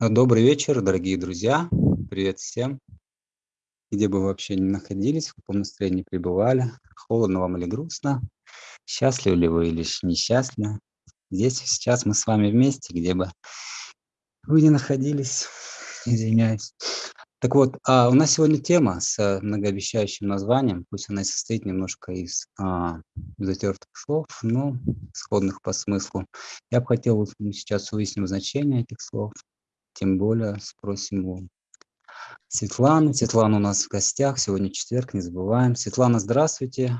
Добрый вечер, дорогие друзья. Привет всем. Где бы вы вообще ни находились, в каком настроении пребывали, холодно вам или грустно, счастливы ли вы или несчастливы. Здесь сейчас мы с вами вместе, где бы вы ни находились, извиняюсь. Так вот, а у нас сегодня тема с многообещающим названием, пусть она и состоит немножко из а, затертых слов, но сходных по смыслу. Я бы хотел сейчас выяснить значение этих слов, тем более спросим у Светланы. Светлана у нас в гостях, сегодня четверг, не забываем. Светлана, здравствуйте.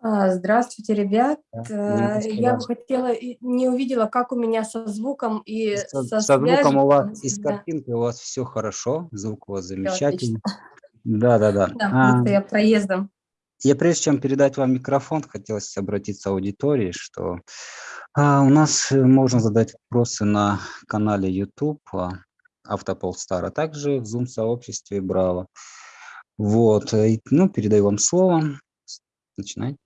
А, здравствуйте, ребят. Да, э, Я бы хотела, не увидела, как у меня со звуком и со, со, со звуком у вас и с картинкой у вас все хорошо, звук у вас замечательный. Да, да, да. Да, а, я проездом. Я прежде чем передать вам микрофон, хотелось обратиться к аудитории, что а, у нас э, можно задать вопросы на канале YouTube Автополстар, а также в Zoom-сообществе Браво. Вот, э, ну, передаю вам слово. Начинайте.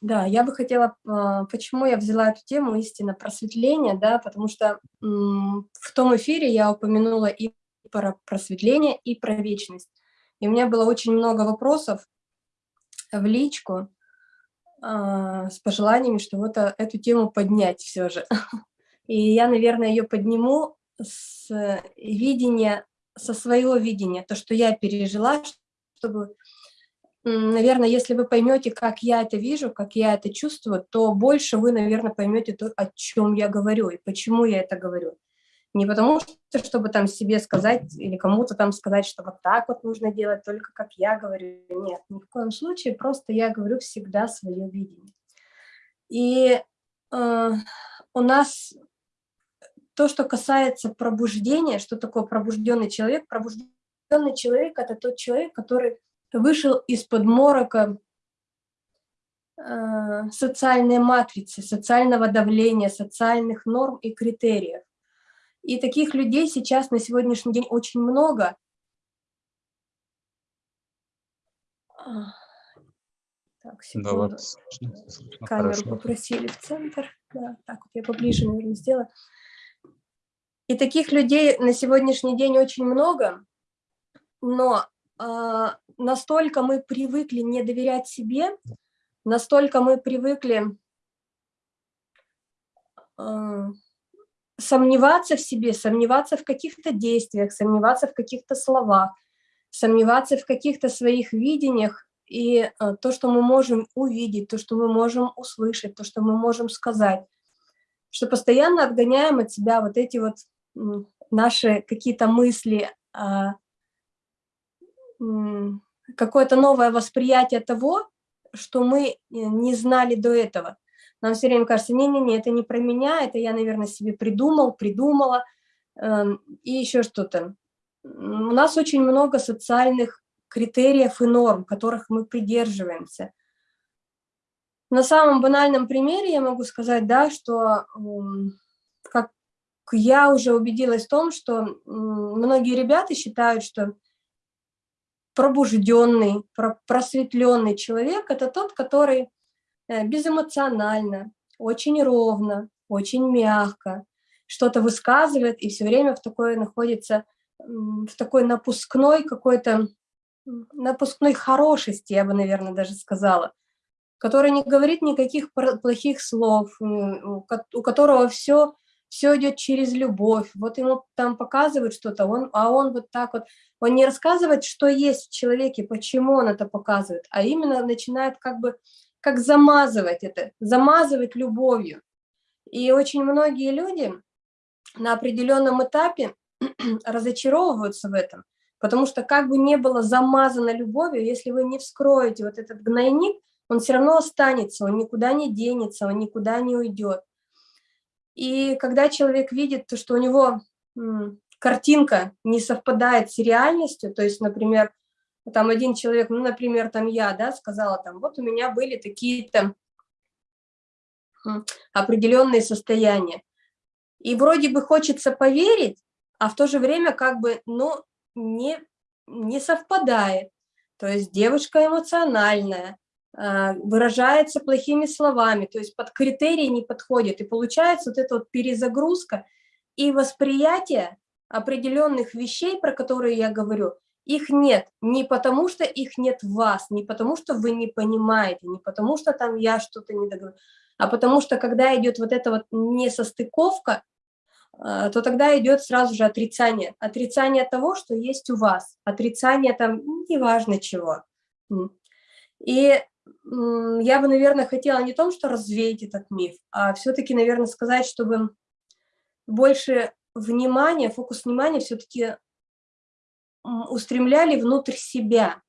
Да, я бы хотела, а, почему я взяла эту тему истинно просветления, да, потому что в том эфире я упомянула и про просветление, и про вечность. И у меня было очень много вопросов в личку а, с пожеланиями, что вот а, эту тему поднять все же. И я, наверное, ее подниму с видения, со своего видения, то, что я пережила, чтобы наверное, если вы поймете, как я это вижу, как я это чувствую, то больше вы, наверное, поймете то, о чем я говорю и почему я это говорю. Не потому что, чтобы там себе сказать или кому-то там сказать, что вот так вот нужно делать, только как я говорю. Нет, ни в коем случае, просто я говорю всегда свое видение. И э, у нас то, что касается пробуждения, что такое пробужденный человек? Пробужденный человек – это тот человек, который вышел из-под морока э, социальной матрицы, социального давления, социальных норм и критериев. И таких людей сейчас на сегодняшний день очень много. Так, секунду. Да, Камеру Хорошо. попросили в центр. Да, так вот я поближе, наверное, сделаю. И таких людей на сегодняшний день очень много, но э, настолько мы привыкли не доверять себе, настолько мы привыкли э, сомневаться в себе, сомневаться в каких-то действиях, сомневаться в каких-то словах, сомневаться в каких-то своих видениях, и э, то, что мы можем увидеть, то, что мы можем услышать, то, что мы можем сказать, что постоянно отгоняем от себя вот эти вот наши какие-то мысли, а, какое-то новое восприятие того, что мы э, не знали до этого. Нам все время кажется, не-не-не, это не про меня, это я, наверное, себе придумал, придумала, э, и еще что-то. У нас очень много социальных критериев и норм, которых мы придерживаемся. На самом банальном примере я могу сказать, да, что как я уже убедилась в том, что многие ребята считают, что пробужденный, просветленный человек – это тот, который безэмоционально, очень ровно, очень мягко что-то высказывает и все время в такой находится, в такой напускной какой-то, напускной хорошести, я бы, наверное, даже сказала, который не говорит никаких плохих слов, у которого все все идет через любовь. Вот ему там показывают что-то, он, а он вот так вот, он не рассказывает, что есть в человеке, почему он это показывает, а именно начинает как бы, как замазывать это, замазывать любовью. И очень многие люди на определенном этапе разочаровываются в этом, потому что как бы не было замазано любовью, если вы не вскроете вот этот гнойник, он все равно останется, он никуда не денется, он никуда не уйдет. И когда человек видит, что у него картинка не совпадает с реальностью, то есть, например, там один человек, ну, например, там я, да, сказала, там, вот у меня были такие-то определенные состояния. И вроде бы хочется поверить, а в то же время как бы, ну, не, не совпадает. То есть девушка эмоциональная, а, выражается плохими словами, то есть под критерии не подходит. И получается вот эта вот перезагрузка, И восприятие определенных вещей, про которые я говорю, их нет не потому, что их нет в вас, не потому, что вы не понимаете, не потому, что там я что-то не договорю, а потому что когда идет вот эта вот несостыковка, а, то тогда идет сразу же отрицание. Отрицание того, что есть у вас. Отрицание там неважно чего. И я бы, наверное, хотела не том, что развеять этот миф, а все-таки, наверное, сказать, чтобы больше внимания, фокус внимания все-таки устремляли внутрь себя.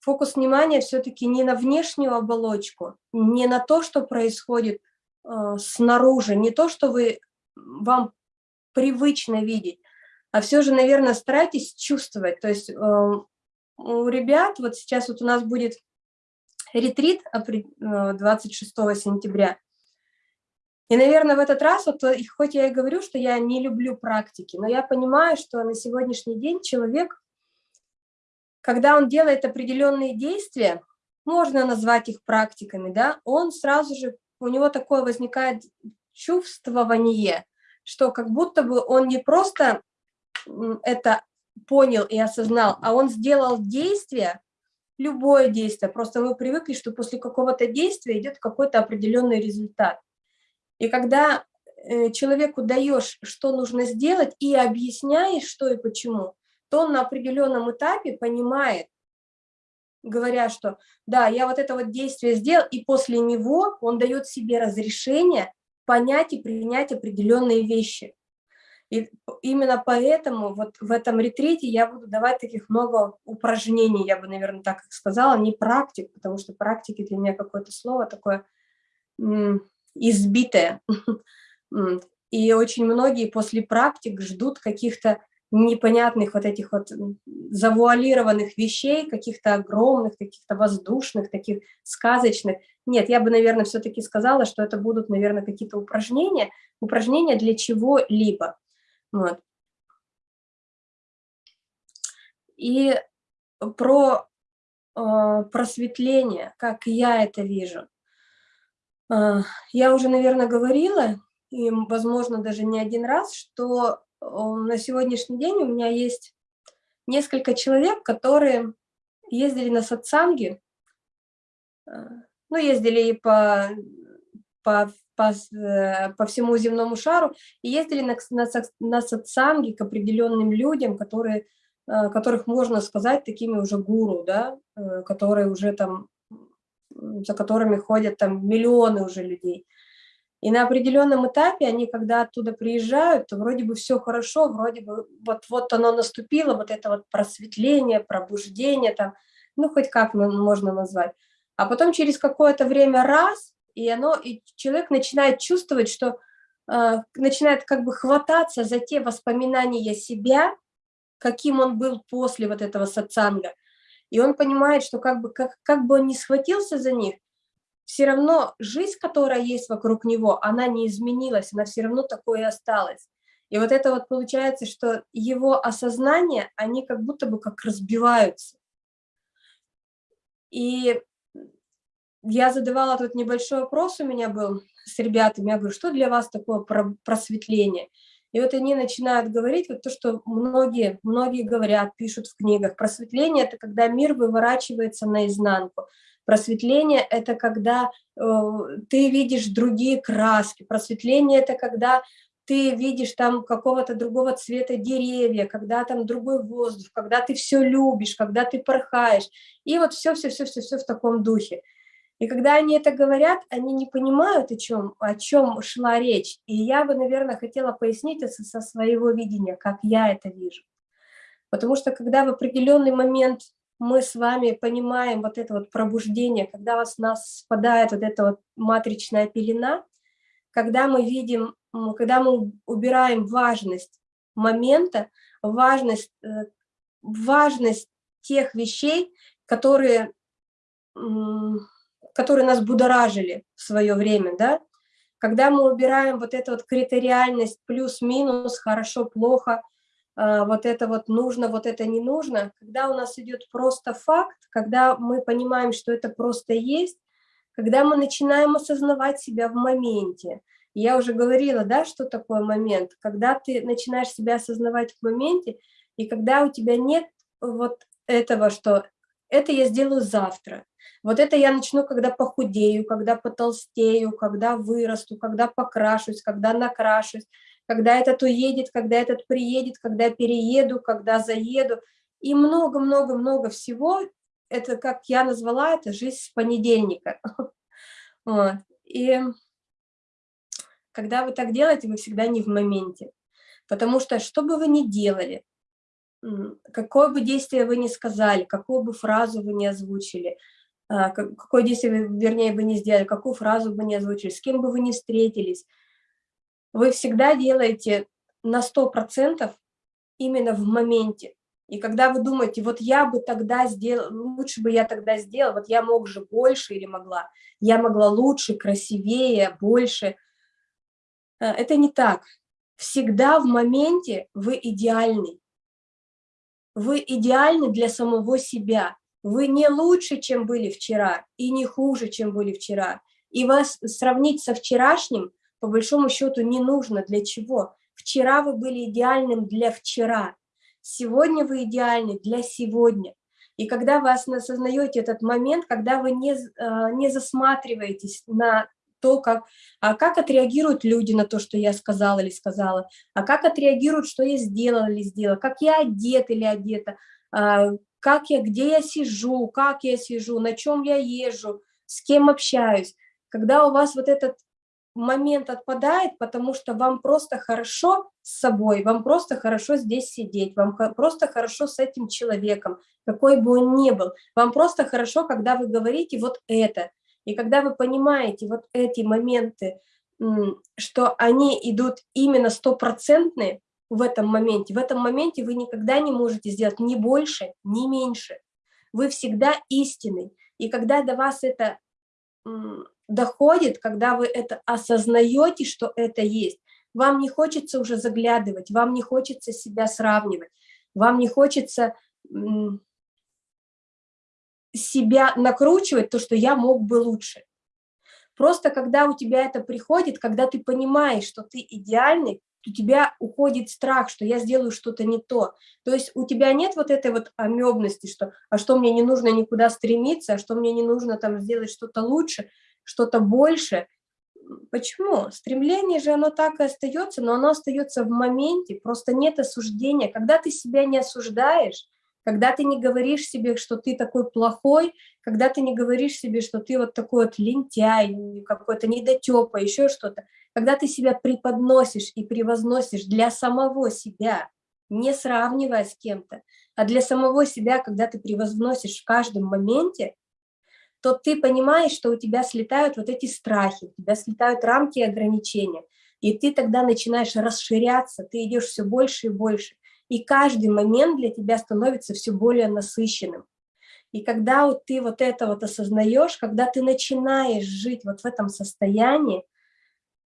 Фокус внимания все-таки не на внешнюю оболочку, не на то, что происходит э, снаружи, не то, что вы, вам привычно видеть, а все же, наверное, старайтесь чувствовать. То есть э, у ребят, вот сейчас вот у нас будет ретрит 26 э, сентября, и, наверное, в этот раз, вот, э, хоть я и говорю, что я не люблю практики, но я понимаю, что на сегодняшний день человек, когда он делает определенные действия, можно назвать их практиками, да, он сразу же, у него такое возникает чувствование, что как будто бы он не просто это понял и осознал, а он сделал действие, любое действие, просто мы привыкли, что после какого-то действия идет какой-то определенный результат. И когда э, человеку даешь, что нужно сделать, и объясняешь, что и почему, то он на определенном этапе понимает, говоря, что да, я вот это вот действие сделал, и после него он дает себе разрешение понять и принять определенные вещи. И именно поэтому вот в этом ретрите я буду давать таких много упражнений, я бы, наверное, так сказала, не практик, потому что практики для меня какое-то слово такое избитое. И очень многие после практик ждут каких-то непонятных вот этих вот завуалированных вещей, каких-то огромных, каких-то воздушных, таких сказочных. Нет, я бы, наверное, все-таки сказала, что это будут, наверное, какие-то упражнения, упражнения для чего-либо. Вот. И про э, просветление, как я это вижу. А, я уже, наверное, говорила, и, возможно, даже не один раз, что на сегодняшний день у меня есть несколько человек, которые ездили на сатсанги, а, ну, ездили и по, по, по, э, по всему земному шару, и ездили на, на, на сатсанги к определенным людям, которые, а, которых можно сказать такими уже гуру, да, э, которые уже там за которыми ходят там миллионы уже людей. И на определенном этапе они, когда оттуда приезжают, то вроде бы все хорошо, вроде бы вот-вот оно наступило, вот это вот просветление, пробуждение, там, ну, хоть как можно назвать. А потом через какое-то время раз, и, оно, и человек начинает чувствовать, что э, начинает как бы хвататься за те воспоминания себя, каким он был после вот этого сатсанга. И он понимает, что как бы, как, как бы он ни схватился за них, все равно жизнь, которая есть вокруг него, она не изменилась, она все равно такой и осталась. И вот это вот получается, что его осознание, они как будто бы как разбиваются. И я задавала тут небольшой вопрос у меня был с ребятами, я говорю, что для вас такое просветление? И вот они начинают говорить вот то, что многие, многие говорят, пишут в книгах. Просветление – это когда мир выворачивается наизнанку. Просветление – это когда э, ты видишь другие краски. Просветление – это когда ты видишь там какого-то другого цвета деревья, когда там другой воздух, когда ты все любишь, когда ты порхаешь. И вот все-все-все-все в таком духе. И когда они это говорят, они не понимают, о чем, о чем шла речь. И я бы, наверное, хотела пояснить это со своего видения, как я это вижу. Потому что когда в определенный момент мы с вами понимаем вот это вот пробуждение, когда у нас, спадает вот эта вот матричная пелена, когда мы видим, когда мы убираем важность момента, важность, э, важность тех вещей, которые которые нас будоражили в свое время, да, когда мы убираем вот эту вот критериальность плюс-минус, хорошо-плохо, а, вот это вот нужно, вот это не нужно, когда у нас идет просто факт, когда мы понимаем, что это просто есть, когда мы начинаем осознавать себя в моменте, Я уже говорила, да, что такое момент, когда ты начинаешь себя осознавать в моменте, и когда у тебя нет вот этого, что это я сделаю завтра, вот это я начну, когда похудею, когда потолстею, когда вырасту, когда покрашусь, когда накрашусь, когда этот уедет, когда этот приедет, когда перееду, когда заеду. И много-много-много всего, это, как я назвала, это жизнь с понедельника. Вот. И когда вы так делаете, вы всегда не в моменте. Потому что, что бы вы ни делали, какое бы действие вы ни сказали, какую бы фразу вы ни озвучили, а, какое действие, вернее, вы не сделали, какую фразу бы не озвучили, с кем бы вы ни встретились, вы всегда делаете на 100% именно в моменте. И когда вы думаете, вот я бы тогда сделал, лучше бы я тогда сделал, вот я мог же больше или могла, я могла лучше, красивее, больше. А, это не так. Всегда в моменте вы идеальный. Вы идеальны для самого себя. Вы не лучше, чем были вчера, и не хуже, чем были вчера. И вас сравнить со вчерашним, по большому счету, не нужно. Для чего? Вчера вы были идеальным для вчера. Сегодня вы идеальны для сегодня. И когда вы осознаете этот момент, когда вы не, а, не засматриваетесь на то, как, а как отреагируют люди на то, что я сказала или сказала, а как отреагируют, что я сделала или сделала, как я одет или одета, а, как я, где я сижу, как я сижу, на чем я езжу, с кем общаюсь. Когда у вас вот этот момент отпадает, потому что вам просто хорошо с собой, вам просто хорошо здесь сидеть, вам просто хорошо с этим человеком, какой бы он ни был. Вам просто хорошо, когда вы говорите вот это. И когда вы понимаете вот эти моменты, что они идут именно стопроцентные, в этом моменте. В этом моменте вы никогда не можете сделать ни больше, ни меньше. Вы всегда истинный. И когда до вас это доходит, когда вы это осознаете, что это есть, вам не хочется уже заглядывать, вам не хочется себя сравнивать, вам не хочется себя накручивать, то, что я мог бы лучше. Просто когда у тебя это приходит, когда ты понимаешь, что ты идеальный, у тебя уходит страх, что я сделаю что-то не то. То есть у тебя нет вот этой вот амебности, что а что мне не нужно никуда стремиться, а что мне не нужно там сделать что-то лучше, что-то больше. Почему? Стремление же оно так и остается, но оно остается в моменте, просто нет осуждения. Когда ты себя не осуждаешь, когда ты не говоришь себе, что ты такой плохой, когда ты не говоришь себе, что ты вот такой вот лентяй, какой-то недотепа, еще что-то, когда ты себя преподносишь и превозносишь для самого себя, не сравнивая с кем-то, а для самого себя, когда ты превозносишь в каждом моменте, то ты понимаешь, что у тебя слетают вот эти страхи, у тебя слетают рамки и ограничения, и ты тогда начинаешь расширяться, ты идешь все больше и больше, и каждый момент для тебя становится все более насыщенным. И когда вот ты вот это вот осознаешь, когда ты начинаешь жить вот в этом состоянии,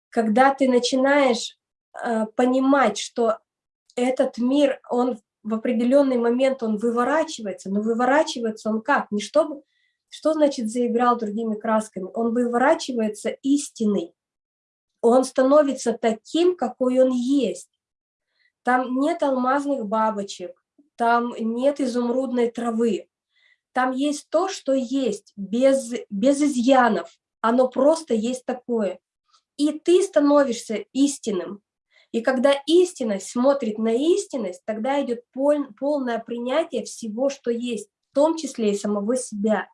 когда ты начинаешь э, понимать, что этот мир, он в определенный момент он выворачивается, но выворачивается он как? Не чтобы, что значит заиграл другими красками? Он выворачивается истинный, он становится таким, какой он есть. Там нет алмазных бабочек, там нет изумрудной травы, там есть то, что есть, без, без изъянов, оно просто есть такое и ты становишься истинным. И когда истинность смотрит на истинность, тогда идет пол, полное принятие всего, что есть, в том числе и самого себя.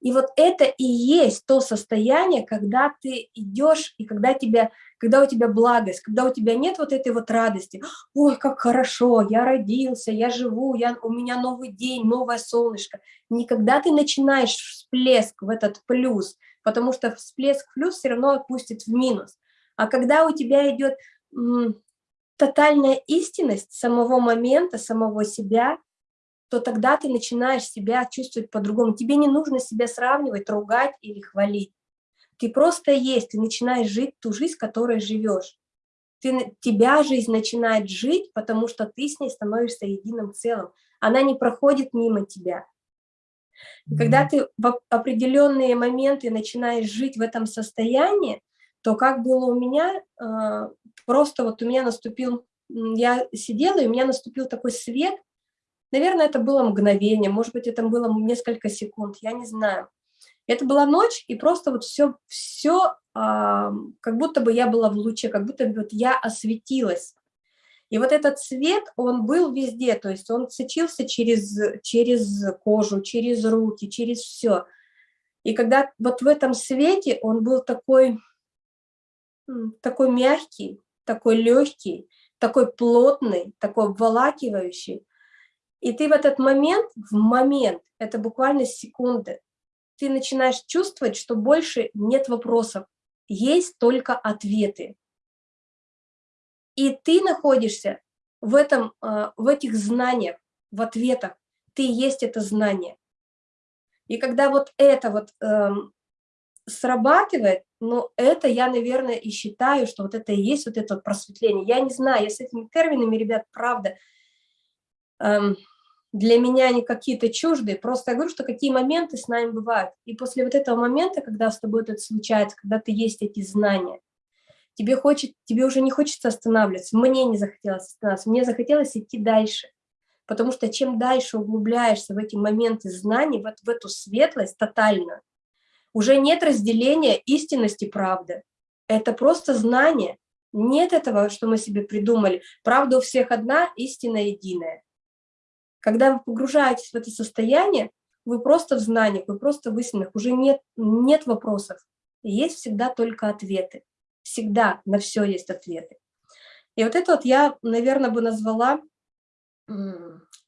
И вот это и есть то состояние, когда ты идешь, и когда, тебя, когда у тебя благость, когда у тебя нет вот этой вот радости, ой, как хорошо, я родился, я живу, я, у меня новый день, новое солнышко. Никогда ты начинаешь всплеск в этот плюс, потому что всплеск плюс все равно отпустит в минус. А когда у тебя идет тотальная истинность самого момента, самого себя, то тогда ты начинаешь себя чувствовать по-другому. Тебе не нужно себя сравнивать, ругать или хвалить. Ты просто есть, ты начинаешь жить ту жизнь, которой живешь. Ты, тебя жизнь начинает жить, потому что ты с ней становишься единым целым. Она не проходит мимо тебя. И когда ты в определенные моменты начинаешь жить в этом состоянии, то как было у меня, а, просто вот у меня наступил, я сидела, и у меня наступил такой свет, наверное, это было мгновение, может быть, это было несколько секунд, я не знаю. Это была ночь, и просто вот все, все а, как будто бы я была в луче, как будто бы вот я осветилась. И вот этот свет, он был везде, то есть он сочился через, через кожу, через руки, через все. И когда вот в этом свете он был такой, такой мягкий, такой легкий, такой плотный, такой обволакивающий. И ты в этот момент, в момент, это буквально секунды, ты начинаешь чувствовать, что больше нет вопросов, есть только ответы. И ты находишься в, этом, а, в этих знаниях, в ответах. Ты есть это знание. И когда вот это вот эм, срабатывает, ну, это я, наверное, и считаю, что вот это и есть вот это вот просветление. Я не знаю, я с этими терминами, ребят, правда, эм, для меня они какие-то чуждые, просто я говорю, что какие моменты с нами бывают. И после вот этого момента, когда с тобой это случается, когда ты есть эти знания, тебе, хочет, тебе уже не хочется останавливаться, мне не захотелось останавливаться, мне захотелось идти дальше. Потому что чем дальше углубляешься в эти моменты знаний, вот в эту светлость тотально, уже нет разделения истинности правды. Это просто знание. Нет этого, что мы себе придумали. Правда у всех одна, истина единая. Когда вы погружаетесь в это состояние, вы просто в знаниях, вы просто в истинах, уже нет, нет вопросов. Есть всегда только ответы. Всегда на все есть ответы. И вот это вот я, наверное, бы назвала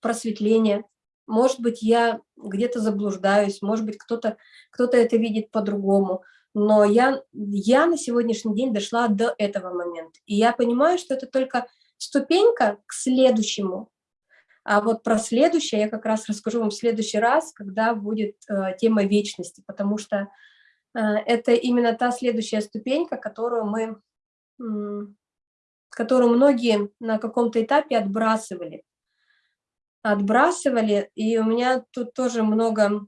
просветление. Может быть, я где-то заблуждаюсь, может быть, кто-то кто, -то, это видит по-другому. Но я, я на сегодняшний день дошла до этого момента. И я понимаю, что это только ступенька к следующему. А вот про следующее я как раз расскажу вам в следующий раз, когда будет э, тема вечности, потому что э, это именно та следующая ступенька, которую мы, э, которую многие на каком-то этапе отбрасывали. Отбрасывали, и у меня тут тоже много,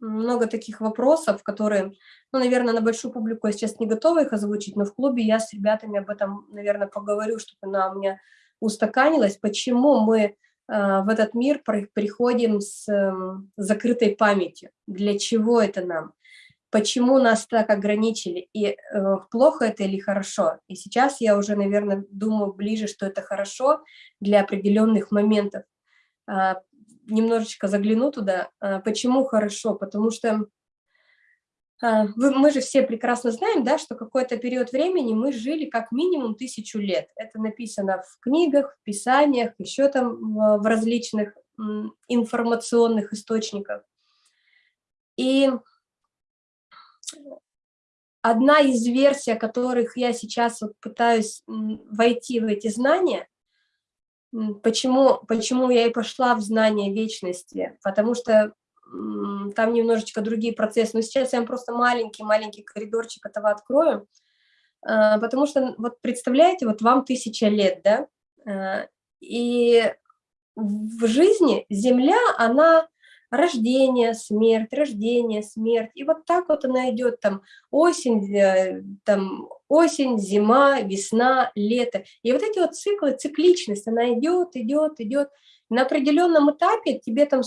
много таких вопросов, которые, ну, наверное, на большую публику я сейчас не готова их озвучить, но в клубе я с ребятами об этом, наверное, поговорю, чтобы она у меня устаканилась, почему мы в этот мир приходим с э, закрытой памятью, для чего это нам, почему нас так ограничили, и э, плохо это или хорошо. И сейчас я уже, наверное, думаю ближе, что это хорошо для определенных моментов, а, немножечко загляну туда. А, почему хорошо? Потому что мы же все прекрасно знаем, да, что какой-то период времени мы жили как минимум тысячу лет. Это написано в книгах, в писаниях, еще там в различных информационных источниках. И одна из версий, о которых я сейчас вот пытаюсь войти в эти знания, Почему, почему я и пошла в знание вечности? Потому что там немножечко другие процессы. Но сейчас я вам просто маленький-маленький коридорчик этого открою. А, потому что, вот представляете, вот вам тысяча лет, да? А, и в жизни Земля, она рождение, смерть, рождение, смерть. И вот так вот она идет, там, осень, э, там, осень, зима, весна, лето. И вот эти вот циклы, цикличность, она идет, идет, идет. На определенном этапе тебе там,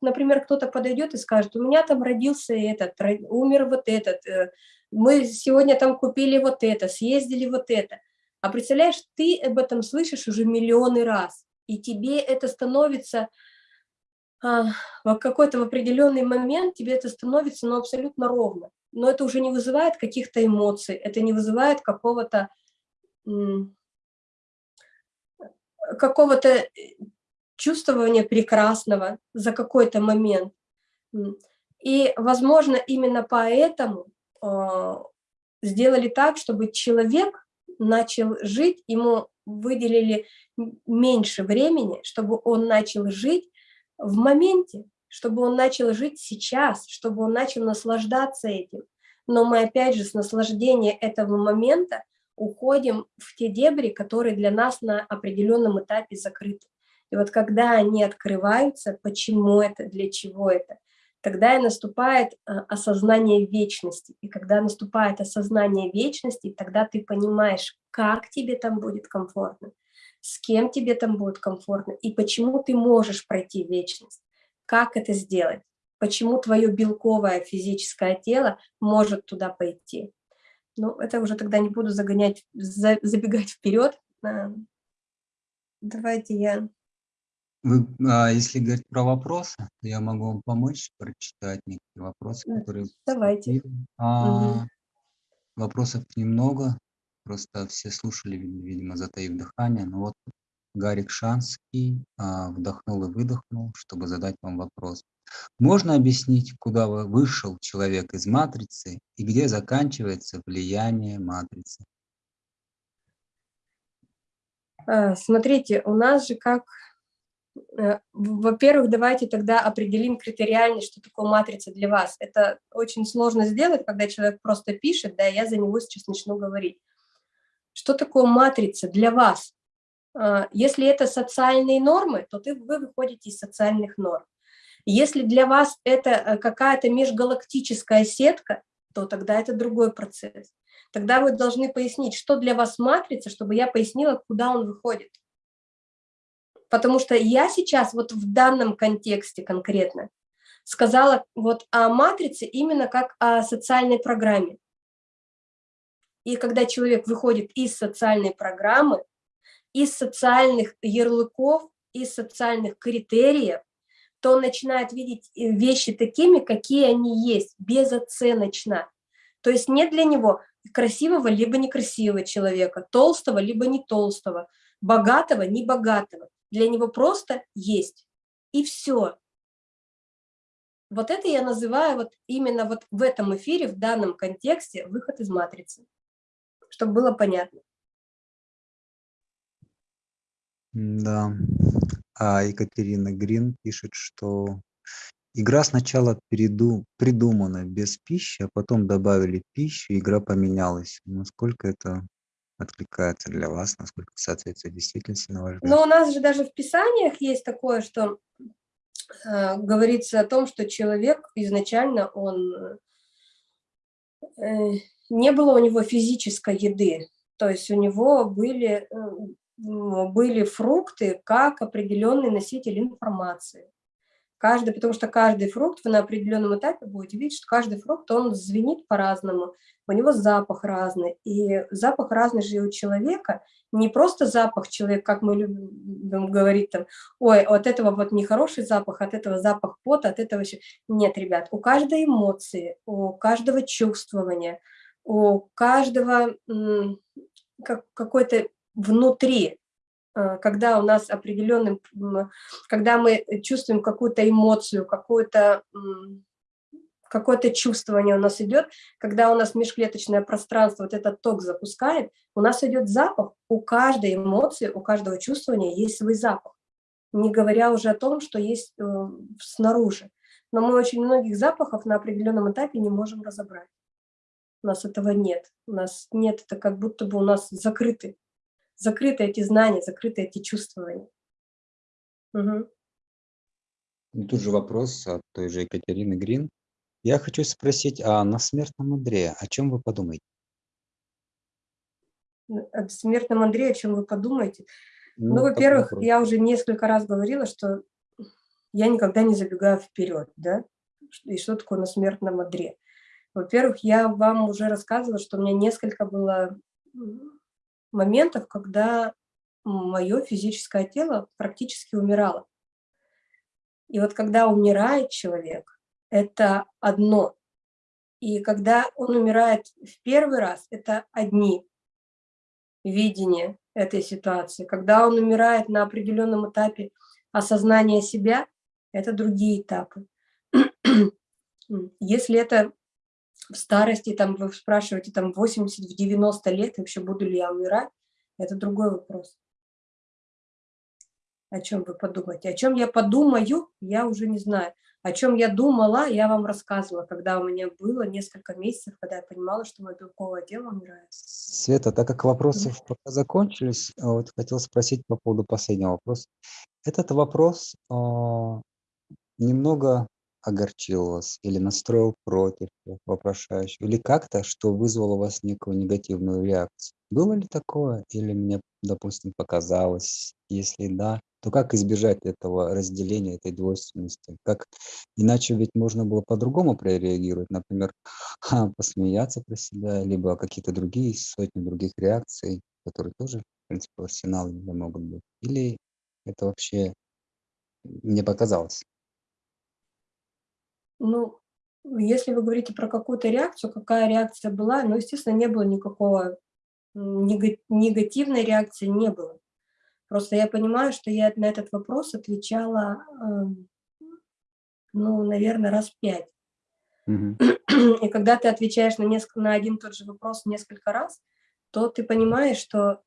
например, кто-то подойдет и скажет, у меня там родился этот, умер вот этот, э, мы сегодня там купили вот это, съездили вот это. А представляешь, ты об этом слышишь уже миллионы раз, и тебе это становится а, в какой-то определенный момент тебе это становится ну, абсолютно ровно. Но это уже не вызывает каких-то эмоций, это не вызывает какого-то какого-то чувствования прекрасного за какой-то момент. И, возможно, именно поэтому э, сделали так, чтобы человек начал жить, ему выделили меньше времени, чтобы он начал жить в моменте, чтобы он начал жить сейчас, чтобы он начал наслаждаться этим. Но мы опять же с наслаждения этого момента уходим в те дебри, которые для нас на определенном этапе закрыты. И вот когда они открываются, почему это, для чего это, тогда и наступает э, осознание вечности. И когда наступает осознание вечности, тогда ты понимаешь, как тебе там будет комфортно, с кем тебе там будет комфортно, и почему ты можешь пройти вечность, как это сделать, почему твое белковое физическое тело может туда пойти. Ну, это уже тогда не буду загонять, забегать вперед. А, давайте я вы, а, если говорить про вопросы, то я могу вам помочь прочитать некоторые вопросы, которые... Давайте. А, угу. Вопросов немного, просто все слушали, видимо, затаив дыхание. Но вот Гарик Шанский а, вдохнул и выдохнул, чтобы задать вам вопрос. Можно объяснить, куда вышел человек из матрицы и где заканчивается влияние матрицы? А, смотрите, у нас же как во-первых, давайте тогда определим критериально, что такое матрица для вас. Это очень сложно сделать, когда человек просто пишет, да, я за него сейчас начну говорить. Что такое матрица для вас? А, если это социальные нормы, то ты, вы выходите из социальных норм. Если для вас это э, какая-то межгалактическая сетка, то тогда это другой процесс. Тогда вы должны пояснить, что для вас матрица, чтобы я пояснила, куда он выходит. Потому что я сейчас вот в данном контексте конкретно сказала вот о матрице именно как о социальной программе. И когда человек выходит из социальной программы, из социальных ярлыков, из социальных критериев, то он начинает видеть э, вещи такими, какие они есть, безоценочно. То есть нет для него красивого либо некрасивого человека, толстого либо не толстого, богатого, не богатого для него просто есть. И все. Вот это я называю вот именно вот в этом эфире, в данном контексте, выход из матрицы, чтобы было понятно. Да. А Екатерина Грин пишет, что игра сначала переду, придумана без пищи, а потом добавили пищу, игра поменялась. Насколько это откликается для вас, насколько соответствует действительности, на ваш взгляд? Но у нас же даже в Писаниях есть такое, что э, говорится о том, что человек изначально, он, э, не было у него физической еды, то есть у него были, э, были фрукты как определенный носитель информации. Каждый, потому что каждый фрукт, вы на определенном этапе будете видеть, что каждый фрукт, он звенит по-разному, у него запах разный. И запах разный же у человека, не просто запах человека, как мы любим говорить там, ой, от этого вот нехороший запах, от этого запах пота, от этого еще. Нет, ребят, у каждой эмоции, у каждого чувствования, у каждого какой-то внутри когда у нас определенным, когда мы чувствуем какую-то эмоцию, какое-то какое-то чувствование у нас идет, когда у нас межклеточное пространство, вот этот ток запускает, у нас идет запах, у каждой эмоции, у каждого чувствования есть свой запах, не говоря уже о том, что есть э, снаружи. Но мы очень многих запахов на определенном этапе не можем разобрать. У нас этого нет. У нас нет, это как будто бы у нас закрыты закрыты эти знания, закрыты эти чувствования. Угу. Тут же вопрос от той же Екатерины Грин. Я хочу спросить, а на смертном Андре о чем вы подумаете? О смертном Андре, о чем вы подумаете? Ну, ну во-первых, я уже несколько раз говорила, что я никогда не забегаю вперед, да? И что такое на смертном Андре? Во-первых, я вам уже рассказывала, что у меня несколько было моментов, когда мое физическое тело практически умирало. И вот когда умирает человек, это одно. И когда он умирает в первый раз, это одни видения этой ситуации. Когда он умирает на определенном этапе осознания себя, это другие этапы. Если это в старости, там вы спрашиваете, там 80, в 90 лет, вообще буду ли я умирать, это другой вопрос. О чем вы подумаете? О чем я подумаю, я уже не знаю. О чем я думала, я вам рассказывала, когда у меня было несколько месяцев, когда я понимала, что мое белковое тело умирает. Света, так как вопросы пока закончились, вот хотел спросить по поводу последнего вопроса. Этот вопрос э, немного огорчил вас или настроил против вопрошающего, или как-то, что вызвало у вас некую негативную реакцию? Было ли такое или мне, допустим, показалось? Если да, то как избежать этого разделения, этой двойственности? Как иначе ведь можно было по-другому прореагировать, например, посмеяться про себя, либо какие-то другие сотни других реакций, которые тоже, в принципе, в арсенале могут быть. Или это вообще мне показалось? Ну, если вы говорите про какую-то реакцию, какая реакция была, ну, естественно, не было никакого негативной реакции, не было. Просто я понимаю, что я на этот вопрос отвечала, э, ну, наверное, раз пять. Мгм. И когда ты отвечаешь на, несколько, на один и тот же вопрос несколько раз, то ты понимаешь, что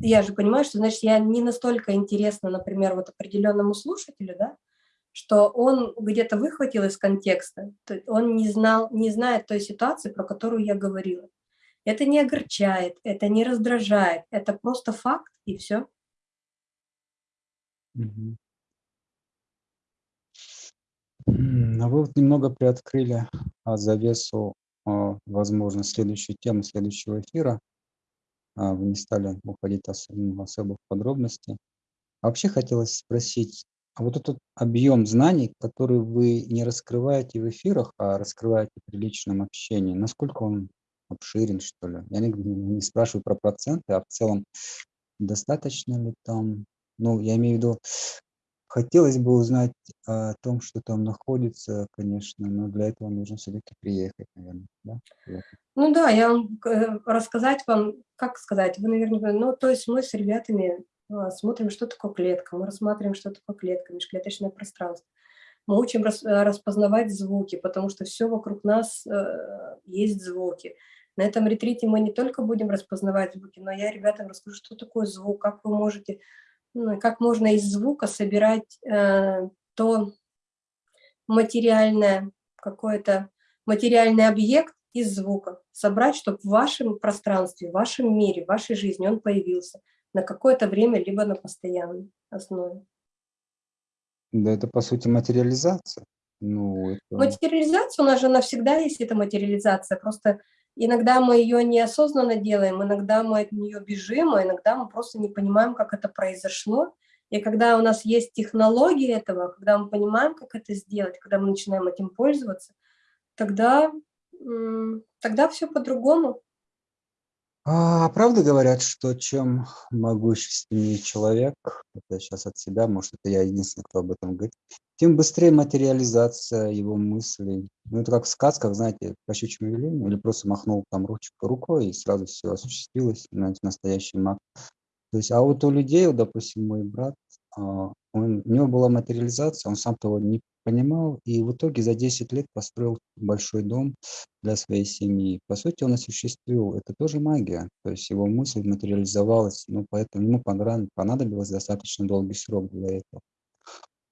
я же понимаю, что, значит, я не настолько интересна, например, вот определенному слушателю, да, что он где-то выхватил из контекста, он не, знал, не знает той ситуации, про которую я говорила. Это не огорчает, это не раздражает, это просто факт, и все. Мгм. А вы вот немного приоткрыли а, завесу, а, возможно, следующую тему следующего эфира. Вы не стали уходить особо, особо в подробности. Вообще хотелось спросить, а вот этот объем знаний, который вы не раскрываете в эфирах, а раскрываете при личном общении, насколько он обширен, что ли? Я не, не спрашиваю про проценты, а в целом достаточно ли там? Ну, я имею в виду, хотелось бы узнать о том, что там находится, конечно, но для этого нужно все-таки приехать, наверное, да? Ну да, я э, рассказать вам, как сказать, вы, наверное, ну, то есть мы с ребятами а, смотрим, что такое клетка, мы рассматриваем, что такое клетка, межклеточное пространство. Мы учим э, распознавать звуки, потому что все вокруг нас э, есть звуки. На этом ретрите мы не только будем распознавать звуки, но я ребятам расскажу, что такое звук, как вы можете, ну, как можно из звука собирать э, то материальное, какой-то материальный объект из звука, собрать, чтобы в вашем пространстве, в вашем мире, в вашей жизни он появился на какое-то время, либо на постоянной основе. Да, это по сути материализация. Ну, это... Материализация у нас же навсегда есть эта материализация, просто иногда мы ее неосознанно делаем, иногда мы от нее бежим, а иногда мы просто не понимаем, как это произошло. И когда у нас есть технологии этого, когда мы понимаем, как это сделать, когда мы начинаем этим пользоваться, тогда, тогда все по-другому. А, правда говорят, что чем могущественнее человек, это сейчас от себя, может, это я единственный, кто об этом говорит, тем быстрее материализация его мыслей. Ну, это как в сказках, знаете, по щучьему велению, или просто махнул там ручку рукой, и сразу все осуществилось, знаете, настоящий маг. То есть, а вот у людей, вот, допустим, мой брат, а, он, у него была материализация, он сам того не понимал, и в итоге за 10 лет построил большой дом для своей семьи. По сути, он осуществил, это тоже магия, то есть его мысль материализовалась, ну, поэтому ему понадобилось достаточно долгий срок для этого.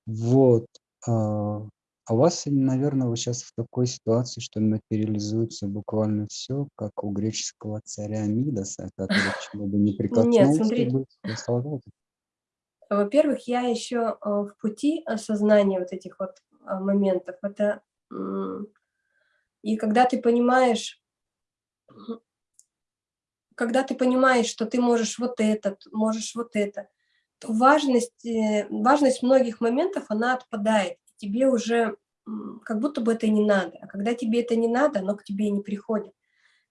Вот. А, а у вас, наверное, вы сейчас в такой ситуации, что материализуется буквально все, как у греческого царя Мидаса, который чего бы не прикоснулся, Нет, смотрите. Во-первых, я еще э, в пути осознания вот этих вот э, моментов. Это и когда ты понимаешь, когда ты понимаешь, что ты можешь вот это, можешь вот это, то важность, э, важность многих моментов, она отпадает. Тебе уже как будто бы это не надо. А когда тебе это не надо, оно к тебе не приходит.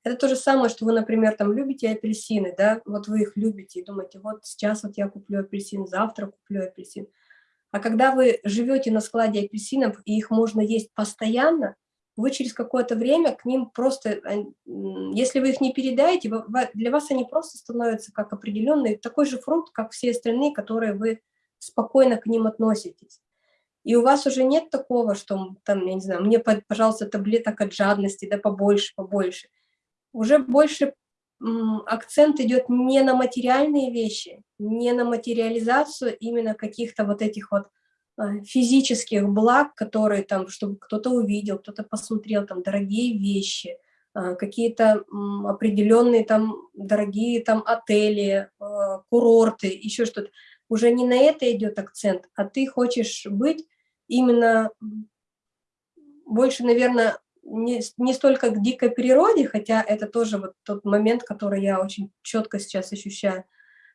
Это то же самое, что вы, например, там любите апельсины, да, вот вы их любите и думаете, вот сейчас вот я куплю апельсин, завтра куплю апельсин. А когда вы живете на складе апельсинов, и их можно есть постоянно, вы через какое-то время к ним просто, если вы их не передаете, для вас они просто становятся как определенный такой же фрукт, как все остальные, которые вы спокойно к ним относитесь. И у вас уже нет такого, что там, я не знаю, мне, пожалуйста, таблеток от жадности, да побольше, побольше уже больше акцент идет не на материальные вещи, не на материализацию именно каких-то вот этих вот а, физических благ, которые там, чтобы кто-то увидел, кто-то посмотрел, там, дорогие вещи, а, какие-то определенные там дорогие там отели, а, курорты, еще что-то. Уже не на это идет акцент, а ты хочешь быть именно больше, наверное, не, не столько к дикой природе, хотя это тоже вот тот момент, который я очень четко сейчас ощущаю,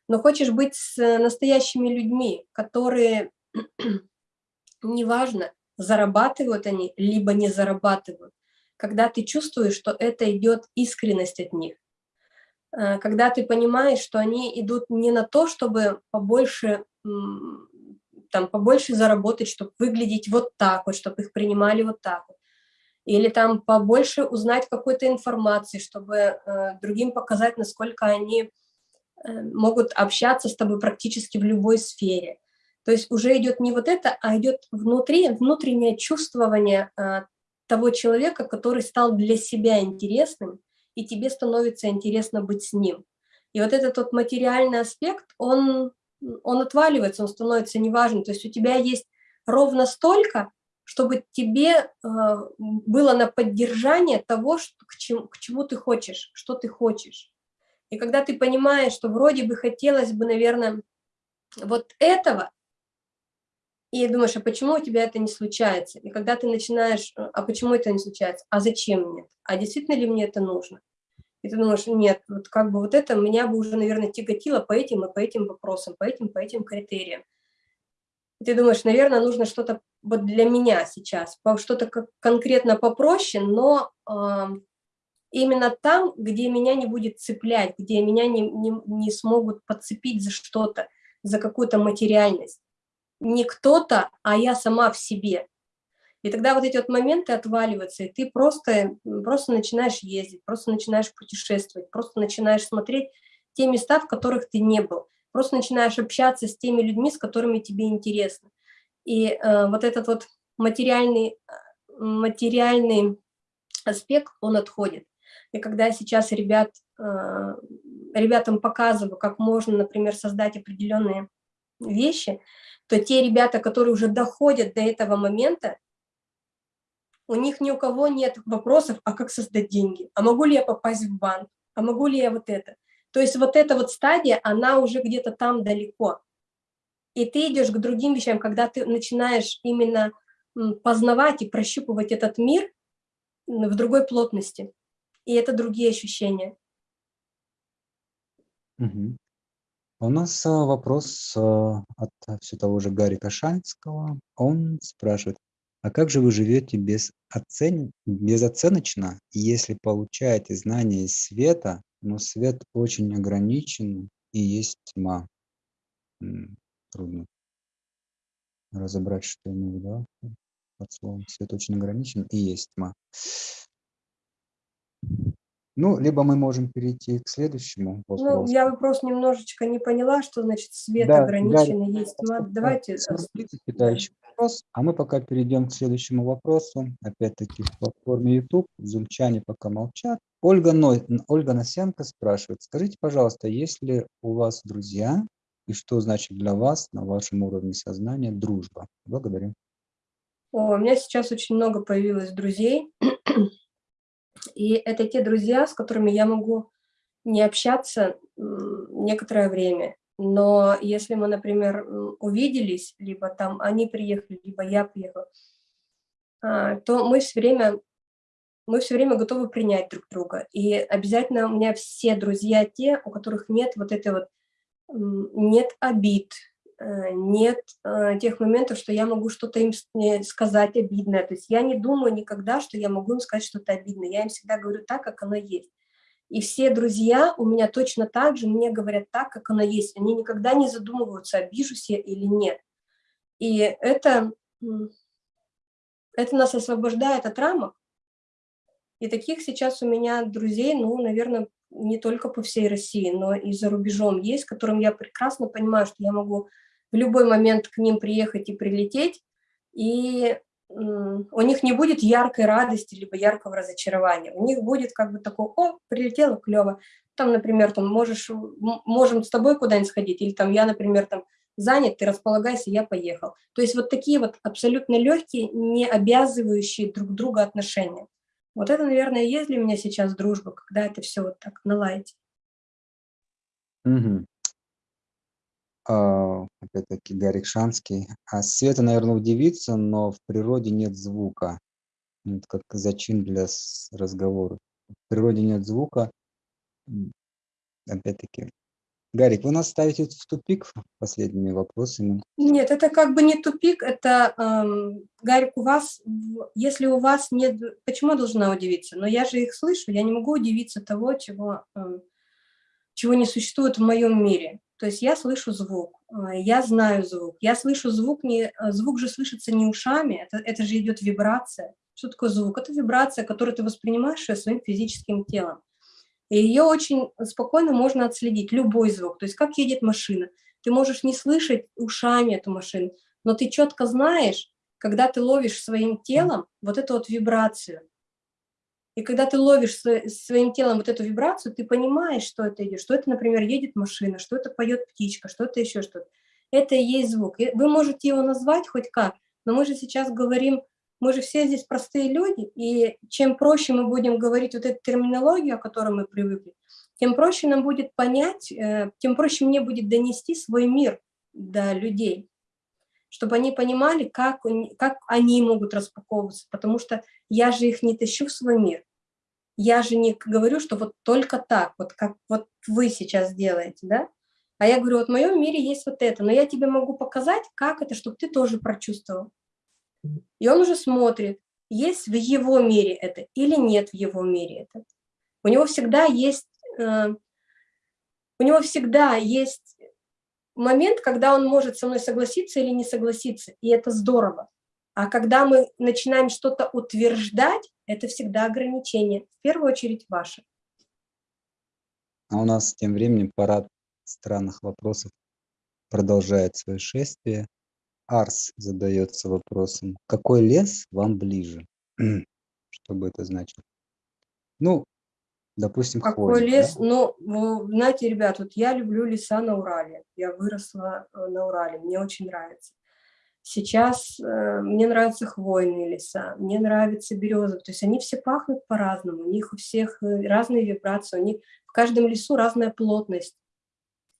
но хочешь быть с настоящими людьми, которые, неважно, зарабатывают они, либо не зарабатывают, когда ты чувствуешь, что это идет искренность от них, э, когда ты понимаешь, что они идут не на то, чтобы побольше, там, побольше заработать, чтобы выглядеть вот так вот, чтобы их принимали вот так вот, или там побольше узнать какой-то информации, чтобы э, другим показать, насколько они э, могут общаться с тобой практически в любой сфере. То есть уже идет не вот это, а идет внутри, внутреннее чувствование э, того человека, который стал для себя интересным, и тебе становится интересно быть с ним. И вот этот вот материальный аспект, он, он отваливается, он становится неважным. То есть у тебя есть ровно столько, чтобы тебе э, было на поддержание того, что, к, чему, к чему ты хочешь, что ты хочешь. И когда ты понимаешь, что вроде бы хотелось бы, наверное, вот этого, и думаешь, а почему у тебя это не случается? И когда ты начинаешь, э, а почему это не случается? А зачем мне? А действительно ли мне это нужно? И ты думаешь, нет, вот как бы вот это меня бы уже, наверное, тяготило по этим и по этим вопросам, по этим, по этим критериям. Ты думаешь, наверное, нужно что-то вот для меня сейчас, что-то конкретно попроще, но э, именно там, где меня не будет цеплять, где меня не, не, не смогут подцепить за что-то, за какую-то материальность. Не кто-то, а я сама в себе. И тогда вот эти вот моменты отваливаются, и ты просто, просто начинаешь ездить, просто начинаешь путешествовать, просто начинаешь смотреть те места, в которых ты не был просто начинаешь общаться с теми людьми, с которыми тебе интересно. И э, вот этот вот материальный, материальный аспект, он отходит. И когда я сейчас ребят, э, ребятам показываю, как можно, например, создать определенные вещи, то те ребята, которые уже доходят до этого момента, у них ни у кого нет вопросов, а как создать деньги, а могу ли я попасть в банк, а могу ли я вот это. То есть вот эта вот стадия, она уже где-то там далеко. И ты идешь к другим вещам, когда ты начинаешь именно познавать и прощупывать этот мир в другой плотности. И это другие ощущения. Угу. У нас а, вопрос а, от все того же Гарри Кашанского. Он спрашивает, а как же вы живете без оцен... безоценочно, если получаете знания из света, но свет очень ограничен и есть тьма. Трудно разобрать, что имею в виду под словом. Свет очень ограничен и есть тьма. Ну, либо мы можем перейти к следующему вопросу. Ну, я вопрос немножечко не поняла, что значит свет да, ограниченный, да, есть тьма. Давайте... Питающий вопрос, а мы пока перейдем к следующему вопросу. Опять-таки в платформе YouTube. Зумчане пока молчат. Ольга, Но... Ольга Носенко спрашивает, скажите, пожалуйста, есть ли у вас друзья и что значит для вас на вашем уровне сознания дружба? Благодарю. О, у меня сейчас очень много появилось друзей, и это те друзья, с которыми я могу не общаться некоторое время. Но если мы, например, увиделись, либо там они приехали, либо я приехала, а, то мы все время мы все время готовы принять друг друга. И обязательно у меня все друзья те, у которых нет вот этой вот, нет обид, э, нет э, тех моментов, что я могу что-то им сказать обидное. То есть я не думаю никогда, что я могу им сказать что-то обидное. Я им всегда говорю так, как оно есть. И все друзья у меня точно так же мне говорят так, как оно есть. Они никогда не задумываются, обижусь я или нет. И это, это нас освобождает от рамок, и таких сейчас у меня друзей, ну, наверное, не только по всей России, но и за рубежом есть, которым я прекрасно понимаю, что я могу в любой момент к ним приехать и прилететь, и у них не будет яркой радости, либо яркого разочарования. У них будет как бы такое, о, прилетело, клево. Там, например, там можешь, можем с тобой куда-нибудь сходить, или там я, например, там занят, ты располагайся, я поехал. То есть вот такие вот абсолютно легкие, не обязывающие друг друга отношения. Вот это, наверное, есть для меня сейчас дружба, когда это все вот так наладить. Угу. А, опять-таки Гарик Шанский. А Света, наверное, удивится, но в природе нет звука. Это как зачин для разговора. В природе нет звука. Опять-таки. Гарик, вы нас ставите в тупик последними вопросами. Нет, это как бы не тупик, это, эм, Гарик, у вас, если у вас нет, почему должна удивиться? Но я же их слышу, я не могу удивиться того, чего, эм, чего не существует в моем мире. То есть я слышу звук, э, я знаю звук. Я слышу звук, не, э, звук же слышится не ушами, это, это же идет вибрация. Что такое звук? Это вибрация, которую ты воспринимаешь своим физическим телом. И ее очень спокойно можно отследить, любой звук. То есть как едет машина. Ты можешь не слышать ушами эту машину, но ты четко знаешь, когда ты ловишь своим телом вот эту вот вибрацию. И когда ты ловишь своим телом вот эту вибрацию, ты понимаешь, что это идет, что это, например, едет машина, что это поет птичка, что это еще что-то. Это и есть звук. Вы можете его назвать хоть как, но мы же сейчас говорим, мы же все здесь простые люди, и чем проще мы будем говорить вот эту терминологию, о которой мы привыкли, тем проще нам будет понять, э, тем проще мне будет донести свой мир до людей, чтобы они понимали, как, как они могут распаковываться, потому что я же их не тащу в свой мир. Я же не говорю, что вот только так, вот как вот вы сейчас делаете, да? А я говорю, вот в моем мире есть вот это, но я тебе могу показать, как это, чтобы ты тоже прочувствовал. И он уже смотрит, есть в его мире это или нет в его мире это. У него всегда есть, э, у него всегда есть момент, когда он может со мной согласиться или не согласиться, и это здорово. А когда мы начинаем что-то утверждать, это всегда ограничение, в первую очередь ваше. А у нас тем временем парад странных вопросов продолжает свое шествие. Арс задается вопросом, какой лес вам ближе? Что бы это значило? Ну, допустим, Какой хвойный, лес? Да? Ну, знаете, ребят, вот я люблю леса на Урале. Я выросла э, на Урале, мне очень нравится. Сейчас э, мне нравятся хвойные леса, мне нравятся березы. То есть они все пахнут по-разному, у них у всех э, разные вибрации, у них в каждом лесу разная плотность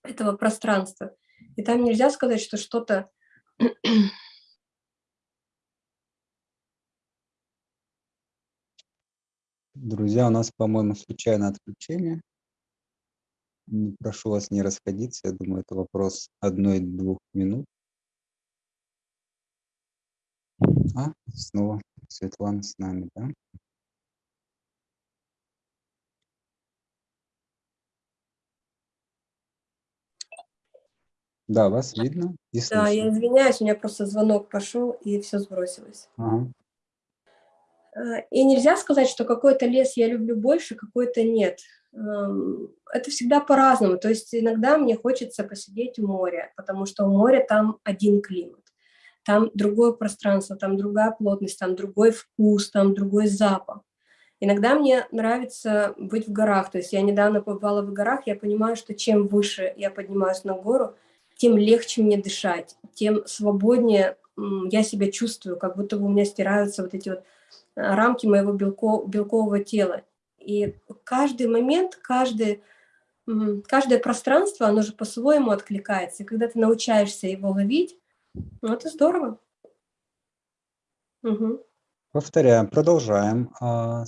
этого пространства. И там нельзя сказать, что что-то... Друзья, у нас, по-моему, случайное отключение. Прошу вас не расходиться. Я думаю, это вопрос одной-двух минут. А, снова Светлана с нами, да? Да, вас видно и Да, я извиняюсь, у меня просто звонок пошел, и все сбросилось. Ага. Э, и нельзя сказать, что какой-то лес я люблю больше, какой-то нет. Эм, это всегда по-разному. То есть иногда мне хочется посидеть у моря, потому что у моря там один климат там другое пространство, там другая плотность, там другой вкус, там другой запах. Иногда мне нравится быть в горах, то есть я недавно побывала в горах, я понимаю, что чем выше я поднимаюсь на гору, тем легче мне дышать, тем свободнее я себя чувствую, как будто бы у меня стираются вот эти вот а, рамки моего белко, белкового тела. И каждый момент, каждый, каждое пространство, оно же по-своему откликается. И когда ты научаешься его ловить, ну, это здорово. Угу. Повторяем, продолжаем. А,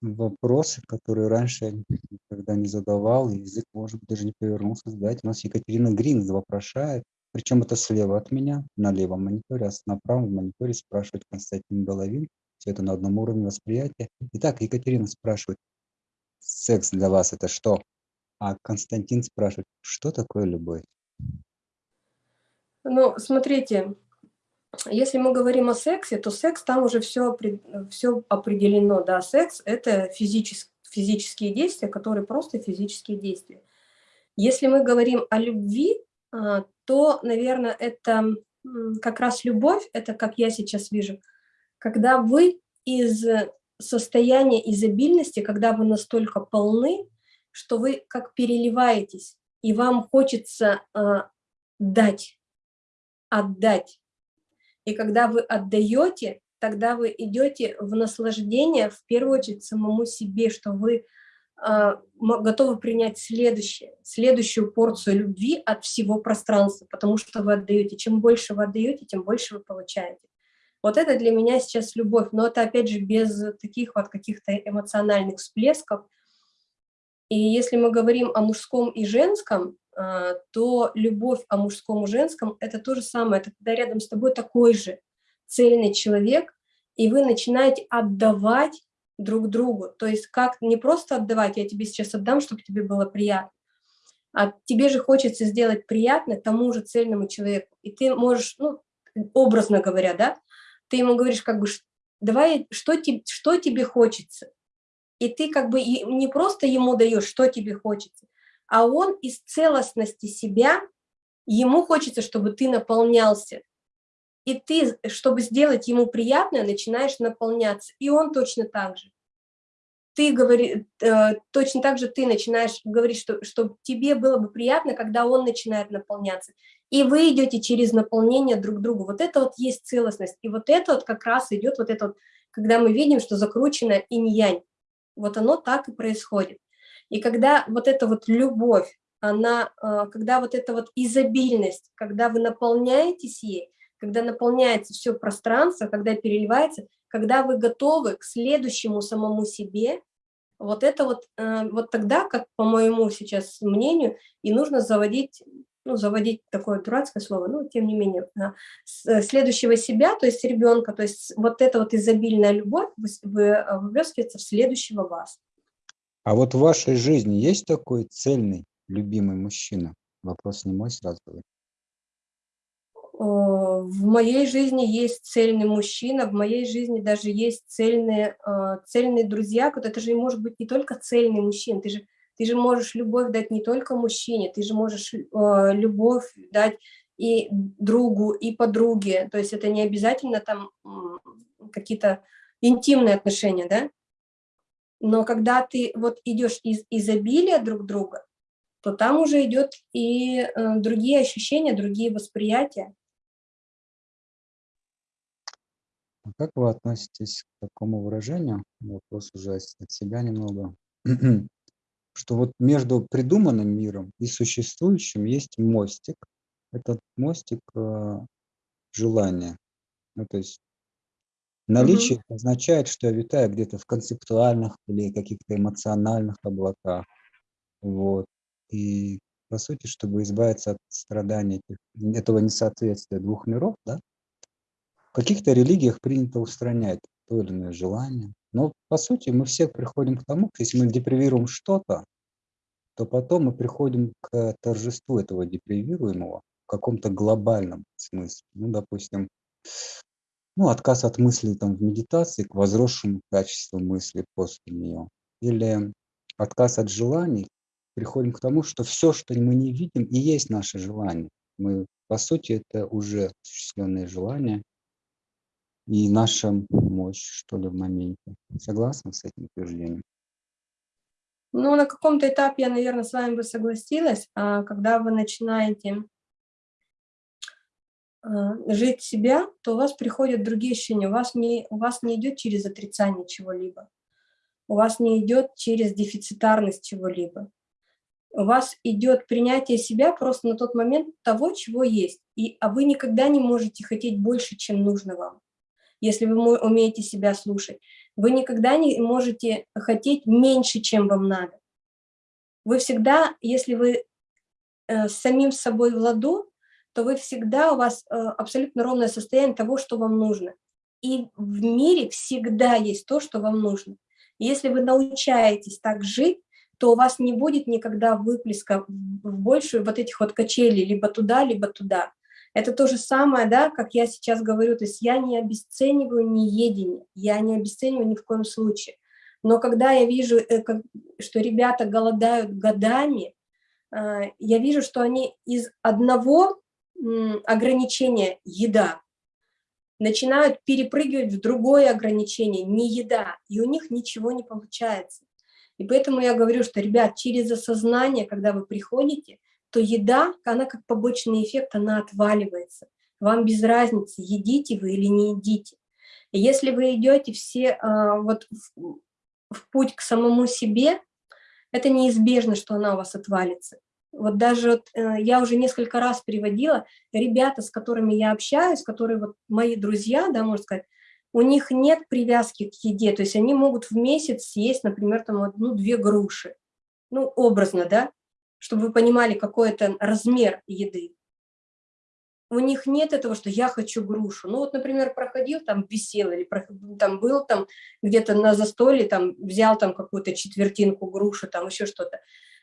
вопросы, которые раньше никогда не задавал, язык, может быть, даже не повернулся задать. У нас Екатерина Грин вопрошает, причем это слева от меня, на левом мониторе, а на правом мониторе спрашивает Константин Головин. Все это на одном уровне восприятия. Итак, Екатерина спрашивает, секс для вас это что? А Константин спрашивает, что такое любовь? Ну, смотрите, если мы говорим о сексе, то секс там уже все, все определено. Да, секс – это физические, физические действия, которые просто физические действия. Если мы говорим о любви, а, то, наверное, это как раз любовь, это как я сейчас вижу, когда вы из состояния изобильности, когда вы настолько полны, что вы как переливаетесь, и вам хочется э, дать, отдать. И когда вы отдаете, тогда вы идете в наслаждение, в первую очередь, самому себе, что вы э, готовы принять следующее, следующую порцию любви от всего пространства, потому что вы отдаете. Чем больше вы отдаете, тем больше вы получаете. Вот это для меня сейчас любовь, но это, опять же, без таких вот каких-то эмоциональных всплесков. И если мы говорим о мужском и женском, то любовь о мужском и женском – это то же самое, это когда рядом с тобой такой же цельный человек, и вы начинаете отдавать друг другу. То есть как не просто отдавать, я тебе сейчас отдам, чтобы тебе было приятно, а тебе же хочется сделать приятно тому же цельному человеку. И ты можешь, ну, образно говоря, да, ты ему говоришь как бы, давай, что тебе, что тебе хочется. И ты как бы не просто ему даешь, что тебе хочется, а он из целостности себя, ему хочется, чтобы ты наполнялся. И ты, чтобы сделать ему приятное, начинаешь наполняться. И он точно так же. Ты говори, э, точно так же ты начинаешь говорить, что, что тебе было бы приятно, когда он начинает наполняться. И вы идете через наполнение друг другу. Вот это вот есть целостность. И вот это вот как раз идет, вот это вот, когда мы видим, что закручено инь-янь. Вот оно так и происходит. И когда вот эта вот любовь, она, а, когда вот эта вот изобильность, когда вы наполняетесь ей, когда наполняется все пространство, когда переливается, когда вы готовы к следующему самому себе, вот это вот, э, вот тогда, как по моему сейчас мнению, и нужно заводить, ну, заводить такое дурацкое слово, но тем не менее, э, следующего себя, то есть ребенка, то есть вот эта вот изобильная любовь выплескивается в следующего вас. А вот в вашей жизни есть такой цельный, любимый мужчина? Вопрос не мой сразу. В моей жизни есть цельный мужчина, в моей жизни даже есть цельные, а, цельные друзья. Это же может быть не только цельный мужчина, ты же, ты же можешь любовь дать не только мужчине, ты же можешь а, любовь дать и другу, и подруге. То есть это не обязательно там какие-то интимные отношения, да? Но когда ты вот идешь из изобилия друг друга, то там уже идет и э, другие ощущения, другие восприятия. А как вы относитесь к такому выражению? Вопрос уже от себя немного. Что вот между придуманным миром и существующим есть мостик. Этот мостик э, желания. Ну, то есть Наличие угу. означает, что я витаю где-то в концептуальных или каких-то эмоциональных облаках. Вот. И по сути, чтобы избавиться от страдания этого несоответствия двух миров, да, в каких-то религиях принято устранять то или иное желание. Но по сути мы все приходим к тому, что если мы депривируем что-то, то потом мы приходим к торжеству этого депривируемого в каком-то глобальном смысле. Ну, допустим, ну, отказ от мысли там, в медитации к возросшему качеству мысли после нее. Или отказ от желаний, приходим к тому, что все, что мы не видим, и есть наше желание. Мы, по сути, это уже осуществленные желания и наша мощь, что ли, в моменте. Согласна с этим утверждением? Ну, на каком-то этапе я, наверное, с вами бы согласилась, а когда вы начинаете жить себя, то у вас приходят другие ощущения. У вас не, у вас не идет через отрицание чего-либо. У вас не идет через дефицитарность чего-либо. У вас идет принятие себя просто на тот момент того, чего есть. И, а вы никогда не можете хотеть больше, чем нужно вам, если вы умеете себя слушать. Вы никогда не можете хотеть меньше, чем вам надо. Вы всегда, если вы э, с самим собой в ладу, то вы всегда, у вас э, абсолютно ровное состояние того, что вам нужно. И в мире всегда есть то, что вам нужно. если вы научаетесь так жить, то у вас не будет никогда выплеска в большую вот этих вот качелей, либо туда, либо туда. Это то же самое, да, как я сейчас говорю, то есть я не обесцениваю ни едение, я не обесцениваю ни в коем случае. Но когда я вижу, э, что ребята голодают годами, э, я вижу, что они из одного ограничение еда, начинают перепрыгивать в другое ограничение, не еда, и у них ничего не получается. И поэтому я говорю, что, ребят, через осознание, когда вы приходите, то еда, она как побочный эффект, она отваливается. Вам без разницы, едите вы или не едите. И если вы идете все а, вот в, в путь к самому себе, это неизбежно, что она у вас отвалится. Вот даже вот, э, я уже несколько раз приводила ребята, с которыми я общаюсь, которые вот мои друзья, да, можно сказать, у них нет привязки к еде, то есть они могут в месяц съесть, например, там одну-две груши, ну, образно, да, чтобы вы понимали, какой это размер еды. У них нет этого, что я хочу грушу. Ну вот, например, проходил там, висел или там был там где-то на застолье, там взял там какую-то четвертинку груши, там еще что-то.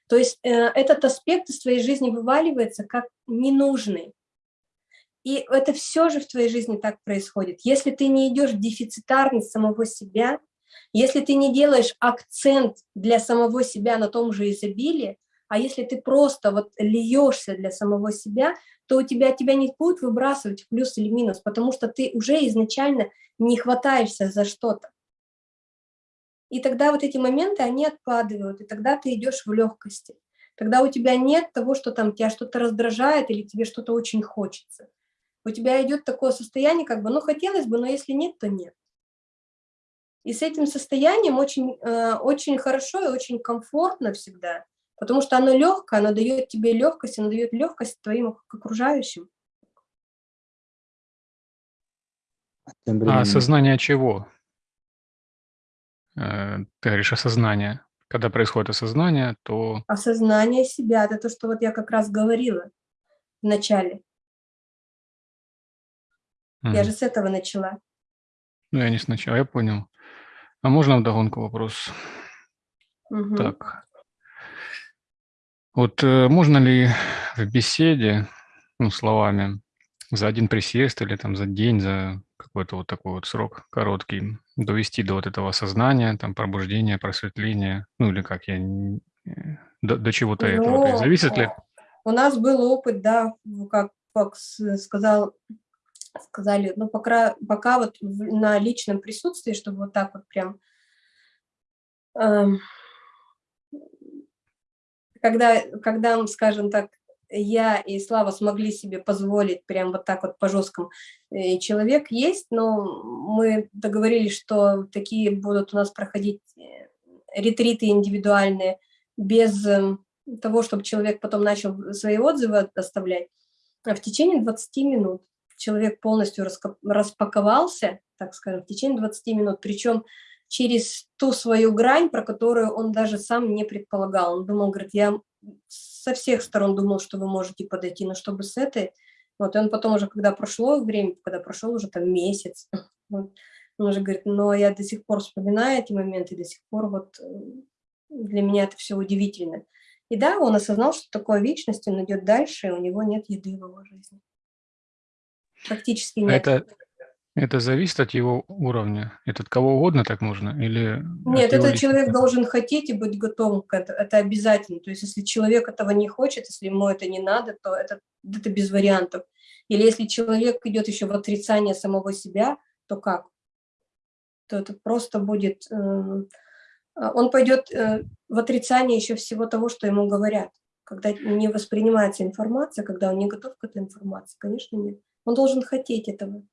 То есть э, этот аспект из твоей жизни вываливается как ненужный. И это все же в твоей жизни так происходит. Если ты не идешь в дефицитарность самого себя, если ты не делаешь акцент для самого себя на том же изобилии, а если ты просто вот льешься для самого себя, то у тебя тебя не будут выбрасывать в плюс или минус, потому что ты уже изначально не хватаешься за что-то. И тогда вот эти моменты, они отпадают, и тогда ты идешь в легкости. Тогда у тебя нет того, что там тебя что-то раздражает или тебе что-то очень хочется. У тебя идет такое состояние, как бы, ну, хотелось бы, но если нет, то нет. И с этим состоянием очень, э, очень хорошо и очень комфортно всегда, потому что оно легкое, оно дает тебе легкость, оно дает легкость твоим окружающим. А осознание чего? Э, ты говоришь осознание. Когда происходит осознание, то... Осознание себя, это то, что вот я как раз говорила в начале. Mm. Я же с этого начала. Ну, я не сначала, я понял. А можно вдогонку вопрос? Угу. Так. Вот э, можно ли в беседе, ну, словами, за один присест или там за день, за какой-то вот такой вот срок короткий, довести до вот этого сознания, там, пробуждения, просветления, ну или как я, э, до, до чего-то ну, этого. То есть зависит ли? У нас был опыт, да, как, как сказал, сказали, ну пока, пока вот на личном присутствии, чтобы вот так вот прям, эм, когда, когда, скажем так, я и Слава смогли себе позволить прям вот так вот по жесткому. И человек есть, но мы договорились, что такие будут у нас проходить э, ретриты индивидуальные без эм, того, чтобы человек потом начал свои отзывы оставлять. А в течение 20 минут человек полностью распаковался, так скажем, в течение 20 минут, причем через ту свою грань, про которую он даже сам не предполагал. Он думал, говорит, я со всех сторон думал, что вы можете подойти, но чтобы с этой... Вот, и он потом уже, когда прошло время, когда прошел уже там месяц, вот, он уже говорит, но я до сих пор вспоминаю эти моменты, до сих пор вот э, для меня это все удивительно. И да, он осознал, что такое вечность, он идет дальше, и у него нет еды в его жизни. Практически нет. Это, это зависит от его уровня? Это от кого угодно так можно? Или Нет, этот человек должен хотеть и быть готовым к этому. Это обязательно. То есть если человек этого не хочет, если ему это не надо, то это, это без вариантов. Или если человек идет еще в отрицание самого себя, то как? То это просто будет... Э, он пойдет э, в отрицание еще всего того, что ему говорят. Когда не воспринимается информация, когда он не готов к этой информации, конечно, нет. Он должен хотеть этого.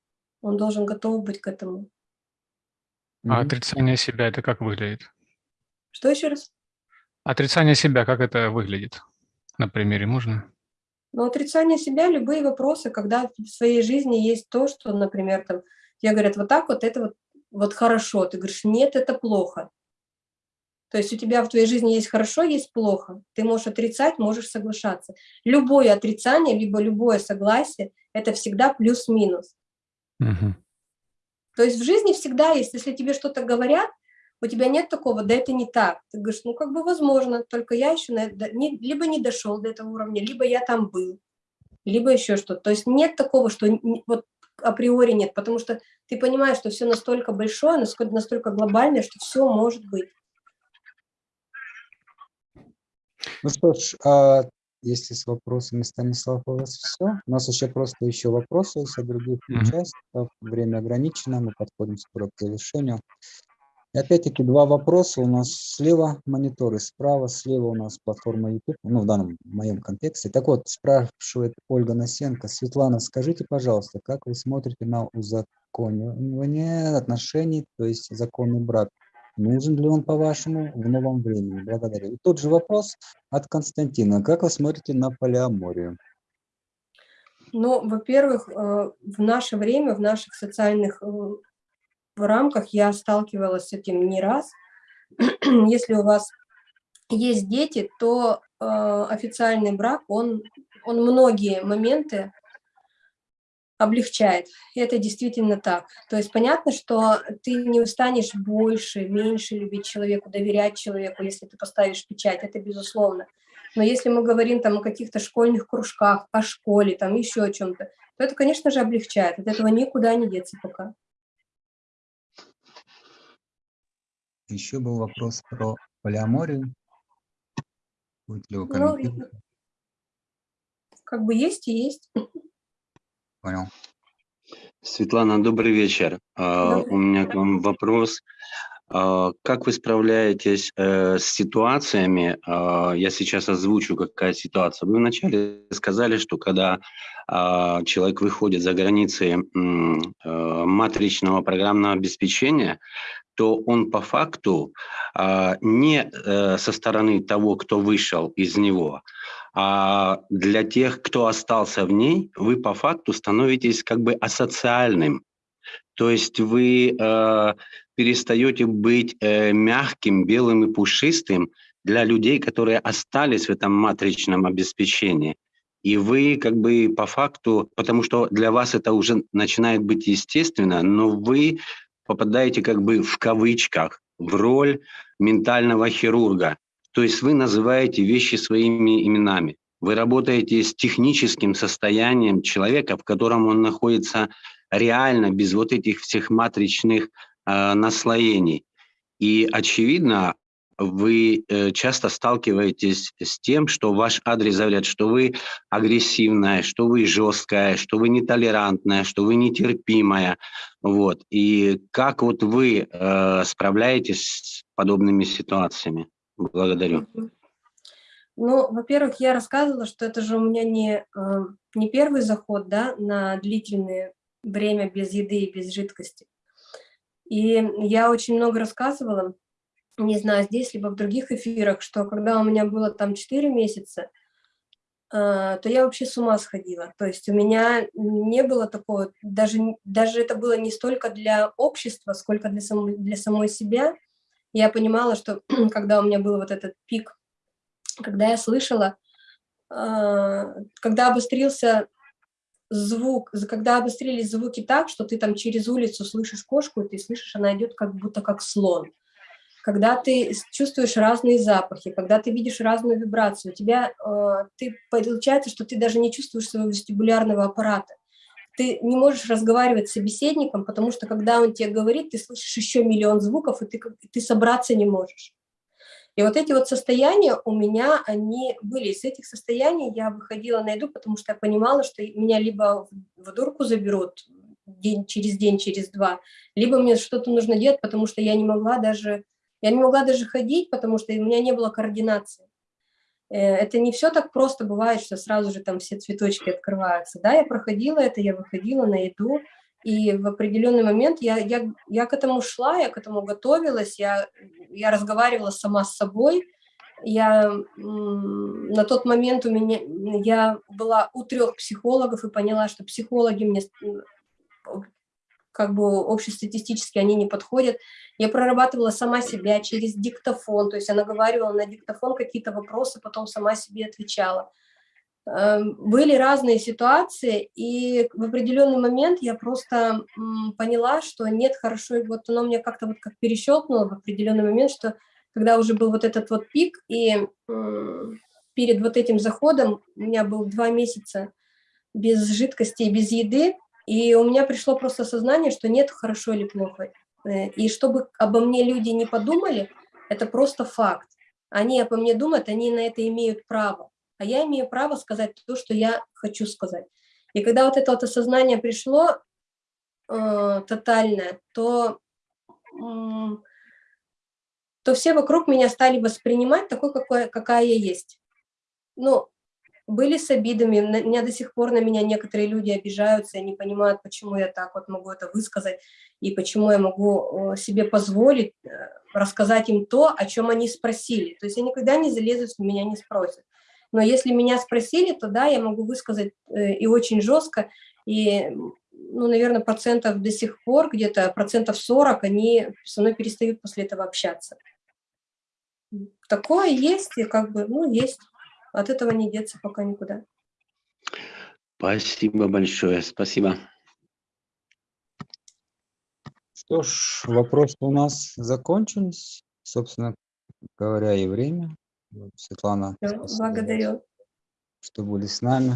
Он должен готов быть к этому. А отрицание себя это как выглядит? Что еще раз? Отрицание себя, как это выглядит? На примере можно? Ну, отрицание себя, любые вопросы, когда в своей жизни есть то, что, например, там, тебе говорят, вот так вот, это вот, вот хорошо. Ты говоришь, нет, это плохо. То есть у тебя в твоей жизни есть хорошо, есть плохо. Ты можешь отрицать, можешь соглашаться. Любое отрицание, либо любое согласие – это всегда плюс-минус. Угу. То есть в жизни всегда есть, если тебе что-то говорят, у тебя нет такого, да это не так. Ты говоришь, ну как бы возможно, только я еще на, не, либо не дошел до этого уровня, либо я там был, либо еще что-то. То есть нет такого, что вот априори нет, потому что ты понимаешь, что все настолько большое, настолько, настолько глобальное, что все может быть. Ну что ж, а если с вопросами, Станислав, у вас все. У нас еще просто еще вопросы есть от других mm -hmm. участников. Время ограничено, мы подходим скоро к завершению. И опять-таки два вопроса. У нас слева мониторы, справа, слева у нас платформа YouTube, ну, в данном в моем контексте. Так вот, спрашивает Ольга Насенко. Светлана, скажите, пожалуйста, как вы смотрите на узаконивание отношений, то есть законный брак? Нужен ли он, по-вашему, в новом времени? Благодарю. И тот же вопрос от Константина. Как вы смотрите на полиаморию? Ну, во-первых, э, в наше время, в наших социальных э, рамках я сталкивалась с этим не раз. Если у вас есть дети, то э, официальный брак, он, он многие моменты облегчает. Это действительно так. То есть понятно, что ты не устанешь больше, меньше любить человеку, доверять человеку, если ты поставишь печать, это безусловно. Но если мы говорим там о каких-то школьных кружках, о школе, там еще о чем-то, то это, конечно же, облегчает. От этого никуда не деться пока. Еще был вопрос про полиаморию. Будет ли вы ну, как бы есть и есть. Понял. Светлана, добрый вечер. А, добрый. У меня к вам вопрос. А, как вы справляетесь э, с ситуациями? А, я сейчас озвучу, какая ситуация. Вы вначале сказали, что когда человек выходит за границы э, матричного программного обеспечения, то он по факту не э, со стороны того, кто вышел из него, а для тех, кто остался в ней, вы по факту становитесь как бы асоциальным. То есть вы перестаете быть э, мягким, белым и пушистым для людей, которые остались в этом матричном обеспечении. И вы как бы по факту, потому что для вас это уже начинает быть естественно, но вы попадаете как бы в кавычках в роль ментального хирурга. То есть вы называете вещи своими именами. Вы работаете с техническим состоянием человека, в котором он находится реально, без вот этих всех матричных э, наслоений. И, очевидно, вы э, часто сталкиваетесь с тем, что ваш адрес говорят, что вы агрессивная, что вы жесткая, что вы нетолерантная, что вы нетерпимая. Вот. И как вот вы э, справляетесь с подобными ситуациями? Благодарю. Ну, во-первых, я рассказывала, что это же у меня не, э, не первый заход да, на длительное время без еды и без жидкости. И я очень много рассказывала, не знаю, здесь либо в других эфирах, что когда у меня было там 4 месяца, э, то я вообще с ума сходила. То есть у меня не было такого, даже, даже это было не столько для общества, сколько для, сам, для самой себя, я понимала, что когда у меня был вот этот пик, когда я слышала, а, когда обострился звук, когда обострились звуки так, что ты там через улицу слышишь кошку, и ты слышишь, она идет как будто как слон. Когда ты чувствуешь разные запахи, когда ты видишь разную вибрацию, у тебя, э, ты, получается, что ты даже не чувствуешь своего вестибулярного аппарата ты не можешь разговаривать с собеседником, потому что когда он тебе говорит, ты слышишь еще миллион звуков, и ты, ты собраться не можешь. И вот эти вот состояния у меня, они были. Из этих состояний я выходила на еду, потому что я понимала, что меня либо в дурку заберут день через день, через два, либо мне что-то нужно делать, потому что я не могла даже, я не могла даже ходить, потому что у меня не было координации. Э, это не все так просто бывает, что сразу же там все цветочки открываются. Да, я проходила это, я выходила на еду, и в определенный момент я, я, я к этому шла, я к этому готовилась, я, я разговаривала сама с собой. Я на тот момент у меня я была у трех психологов и поняла, что психологи мне как бы общестатистически они не подходят. Я прорабатывала сама себя через диктофон, то есть она говорила на диктофон какие-то вопросы, потом сама себе отвечала. Эм, были разные ситуации, и в определенный момент я просто поняла, что нет, хорошо, и вот оно мне как-то вот как перещелкнуло в определенный момент, что когда уже был вот этот вот пик, и перед вот этим заходом у меня был два месяца без жидкости и без еды, и у меня пришло просто сознание, что нет хорошо или плохо. Э, и чтобы обо мне люди не подумали, это просто факт. Они обо мне думают, они на это имеют право. А я имею право сказать то, что я хочу сказать. И когда вот это вот осознание пришло э, тотальное, то, э, то все вокруг меня стали воспринимать такой, какой, какая я есть. Ну, были с обидами. На меня до сих пор на меня некоторые люди обижаются и не понимают, почему я так вот могу это высказать и почему я могу себе позволить э, рассказать им то, о чем они спросили. То есть я никогда не залезу, если меня не спросят. Но если меня спросили, то да, я могу высказать э, и очень жестко, и, ну, наверное, процентов до сих пор, где-то процентов 40, они со мной перестают после этого общаться. Такое есть, и как бы, ну, есть. От этого не деться пока никуда. Спасибо большое, спасибо. Что ж, вопросы у нас закончились. Собственно говоря, и время. Светлана, благодарю. Что были с нами.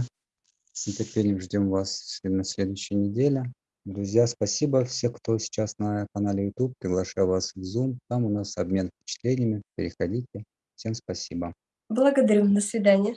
С нетерпением ждем вас на следующей неделе. Друзья, спасибо. Все, кто сейчас на канале YouTube, приглашаю вас в Zoom. Там у нас обмен впечатлениями. Переходите. Всем спасибо. Благодарю. До свидания.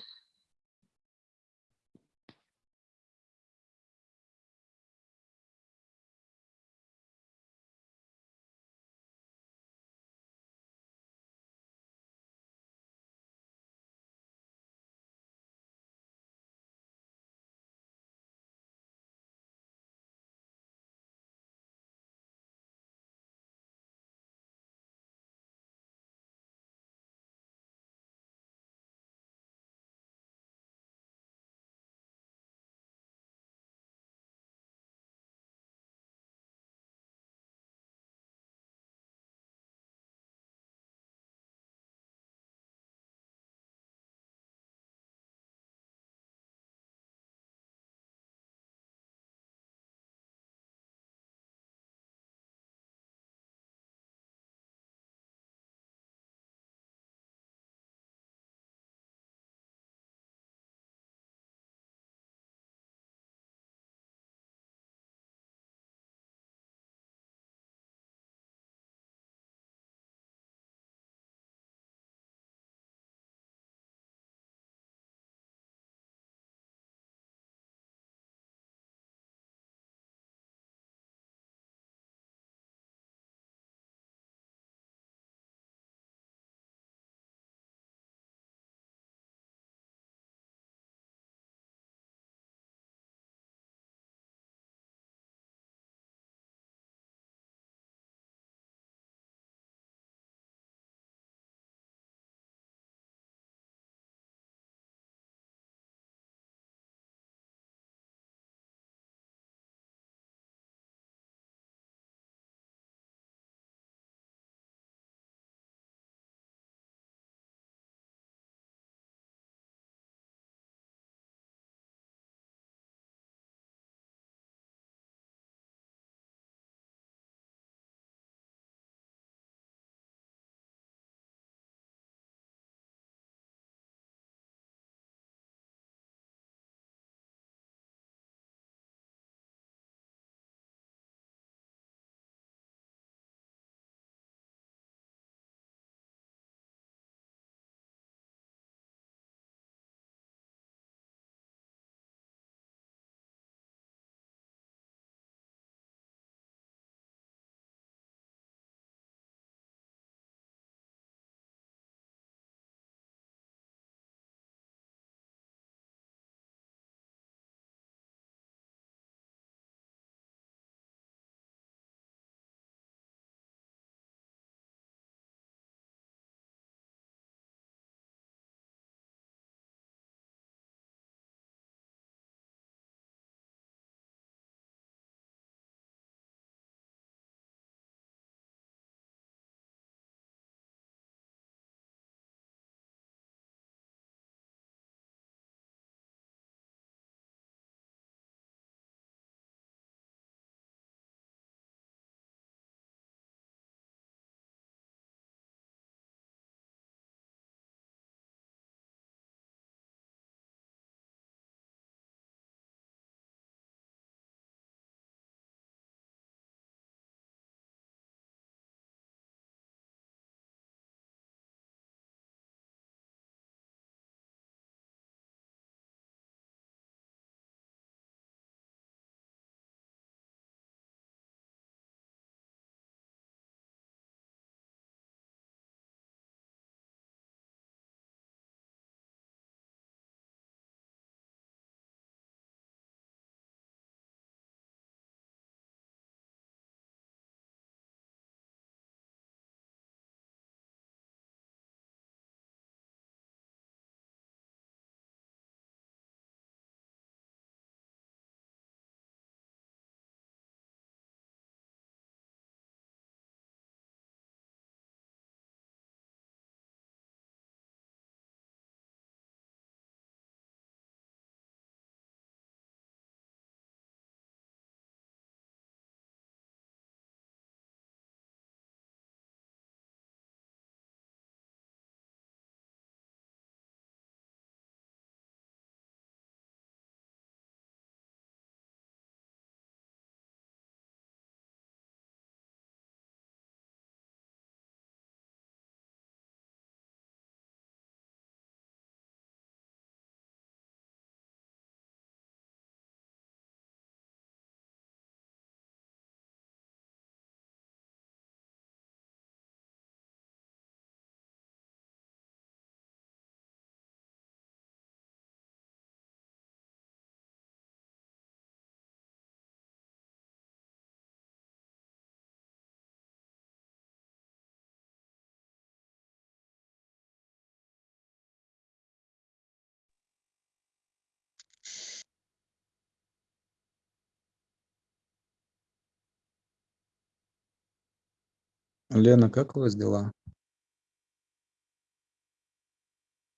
Лена, как у вас дела?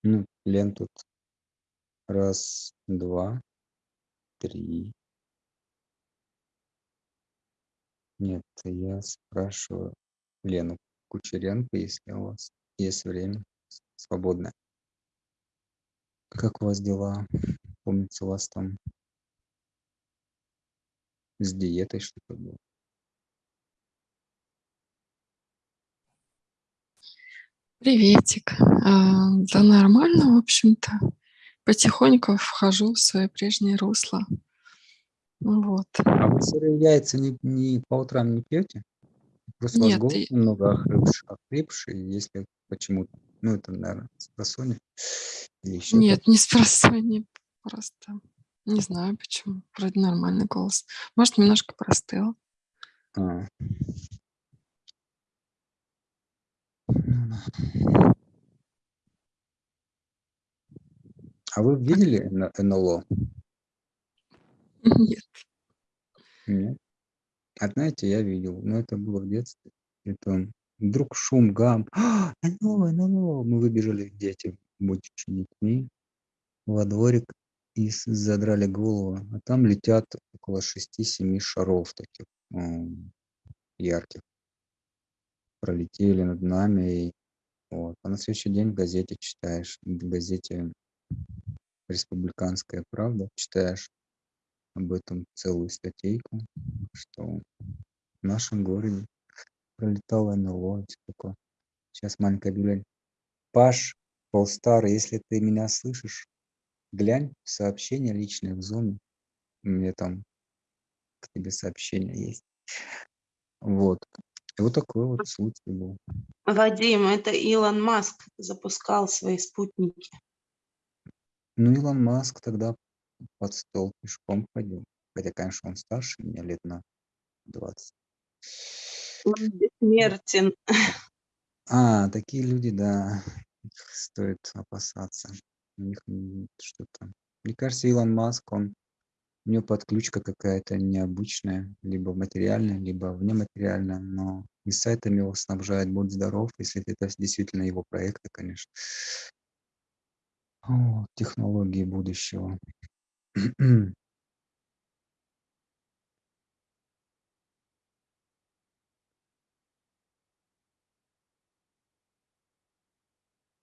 Ну, Лен тут раз, два, три. Нет, я спрашиваю Лену Кучеренко, если у вас есть время свободное. Как у вас дела? Помнится, у вас там с диетой что-то было. Приветик. А, Да нормально, в общем-то. Потихоньку вхожу в свое прежнее русло. Вот. А вы сырые яйца не, не по утрам не пьете? Просто у вас Нет, голос и- немного охрипший, охрипший, если почему-то, ну это, наверное, с просонья или еще Нет, не с просонья, просто не знаю почему. Вроде нормальный голос. Может, немножко простыл. А. Ну да. А вы видели НЛО? Нет. Нет. А знаете, я видел, но это было в детстве. Это вдруг шум, гам. А, НЛО, НЛО. Мы выбежали, дети, будучи детьми, во дворик и задрали голову. А там летят около 6-7 шаров таких ярких. Пролетели над нами. И, вот. А на следующий день в газете читаешь, в газете «Республиканская правда» читаешь об этом целую статейку, что в нашем городе пролетало НЛО. такое. Сейчас маленькое объявление. Паш, Полстар, если ты меня слышишь, глянь сообщение личное в зоне. У меня там к тебе сообщение есть. Вот. И вот такой вот случай был. Вадим, это Илон Маск запускал свои спутники. Ну, Илон Маск тогда под стол пешком ходил. Хотя, конечно, он старше меня лет на 20. Он бессмертен. А, такие люди, да, их стоит опасаться. У них что-то. Мне кажется, Илон Маск, он у него подключка какая-то необычная, либо материальная, либо внематериальная, но и сайтами его снабжает, будь здоров, если это действительно его проекты, конечно. О, технологии будущего.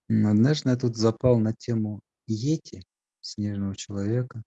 Однажды я тут запал на тему Йети, снежного человека.